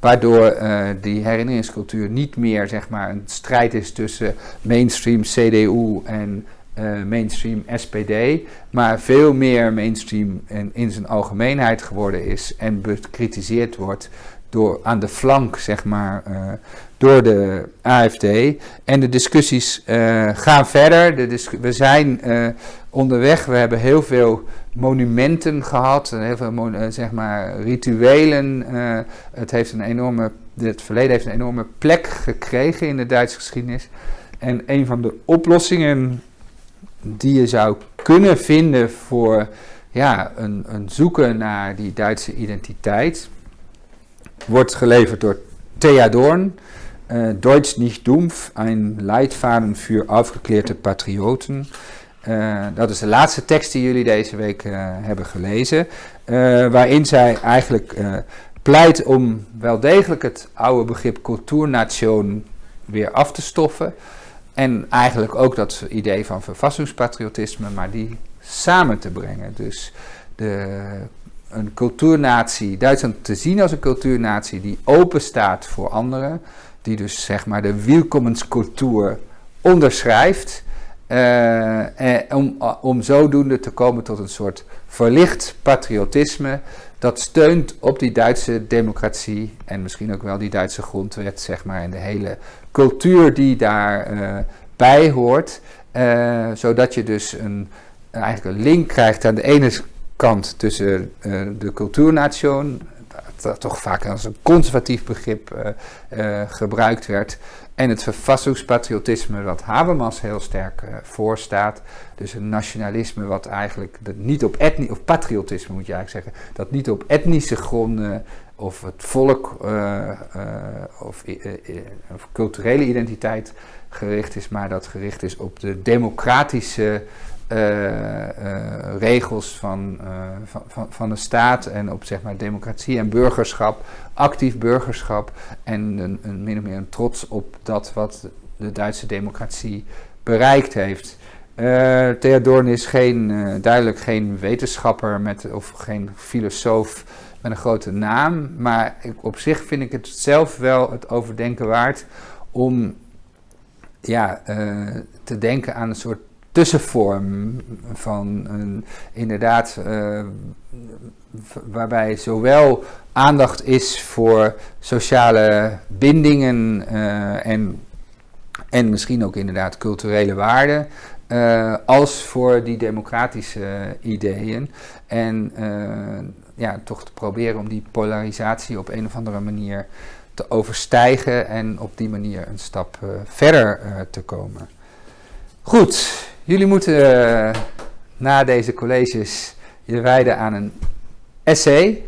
waardoor die herinneringscultuur niet meer zeg maar, een strijd is tussen mainstream CDU en mainstream SPD, maar veel meer mainstream in, in zijn algemeenheid geworden is en bekritiseerd wordt door, aan de flank, zeg maar, door de AFD. En de discussies uh, gaan verder. De we zijn onderweg, we hebben heel veel monumenten gehad, heel veel zeg maar, rituelen. het, heeft een enorme, het verleden heeft een enorme plek gekregen in de Duitse geschiedenis. En een van de oplossingen die je zou kunnen vinden voor ja, een, een zoeken naar die Duitse identiteit, wordt geleverd door Thea Dorn. Uh, Deutsch nicht dumpf, een Leitfaden für aufgeklärte Patrioten. Uh, dat is de laatste tekst die jullie deze week uh, hebben gelezen. waarin zij eigenlijk pleit om wel degelijk het oude begrip cultuurnation weer af te stoffen. En eigenlijk ook dat idee van verfassingspatriotisme, maar die samen te brengen. Dus de, een cultuurnatie, Duitsland te zien als een cultuurnatie die open staat voor anderen, die dus zeg maar de welkomenscultuur onderschrijft, uh, om, om zodoende te komen tot een soort verlicht patriotisme dat steunt op die Duitse democratie en misschien ook wel die Duitse grondwet, zeg maar, en de hele cultuur die daar uh, bij hoort. zodat je dus een, eigenlijk een link krijgt aan de ene kant tussen de cultuurnation, dat toch vaak als een conservatief begrip gebruikt werd, en het verfassingspatriotisme wat Habermas heel sterk voorstaat. Dus een nationalisme wat eigenlijk niet op etnie, of patriotisme moet je eigenlijk zeggen, dat niet op etnische gronden of het volk of, of, culturele identiteit gericht is, maar dat gericht is op de democratische regels van, van, van, van de staat en op zeg maar democratie en burgerschap, actief burgerschap en een, een, min of meer een trots op dat wat de Duitse democratie bereikt heeft. Uh, Theodorn is geen, duidelijk geen wetenschapper met, of geen filosoof met een grote naam, maar ik, op zich vind ik het zelf wel het overdenken waard om ja, te denken aan een soort tussenvorm van een, inderdaad waarbij zowel aandacht is voor sociale bindingen uh, en, en misschien ook inderdaad culturele waarden, uh, als voor die democratische ideeën. En ja, toch te proberen om die polarisatie op een of andere manier te overstijgen en op die manier een stap verder te komen. Goed, jullie moeten na deze colleges je wijden aan een essay.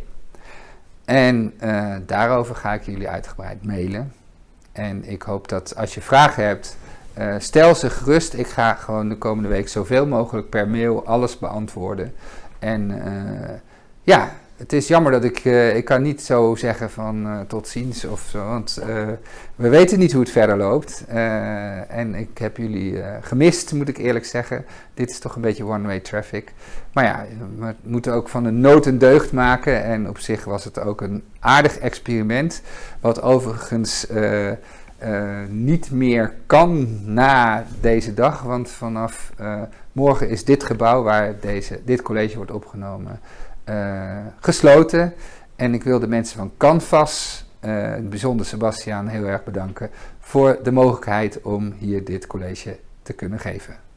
En uh, daarover ga ik jullie uitgebreid mailen. En ik hoop dat als je vragen hebt, uh, stel ze gerust. Ik ga gewoon de komende week zoveel mogelijk per mail alles beantwoorden. En ja, het is jammer dat ik, uh, ik kan niet zo zeggen van uh, tot ziens of zo, want uh, we weten niet hoe het verder loopt. en ik heb jullie gemist, moet ik eerlijk zeggen. Dit is toch een beetje one-way traffic. Maar ja, we moeten ook van een nood een deugd maken. En op zich was het ook een aardig experiment, wat overigens niet meer kan na deze dag. Want vanaf morgen is dit gebouw waar deze, dit college wordt opgenomen gesloten. En ik wil de mensen van Canvas, uh, bijzonder Sebastiaan, heel erg bedanken voor de mogelijkheid om hier dit college te kunnen geven.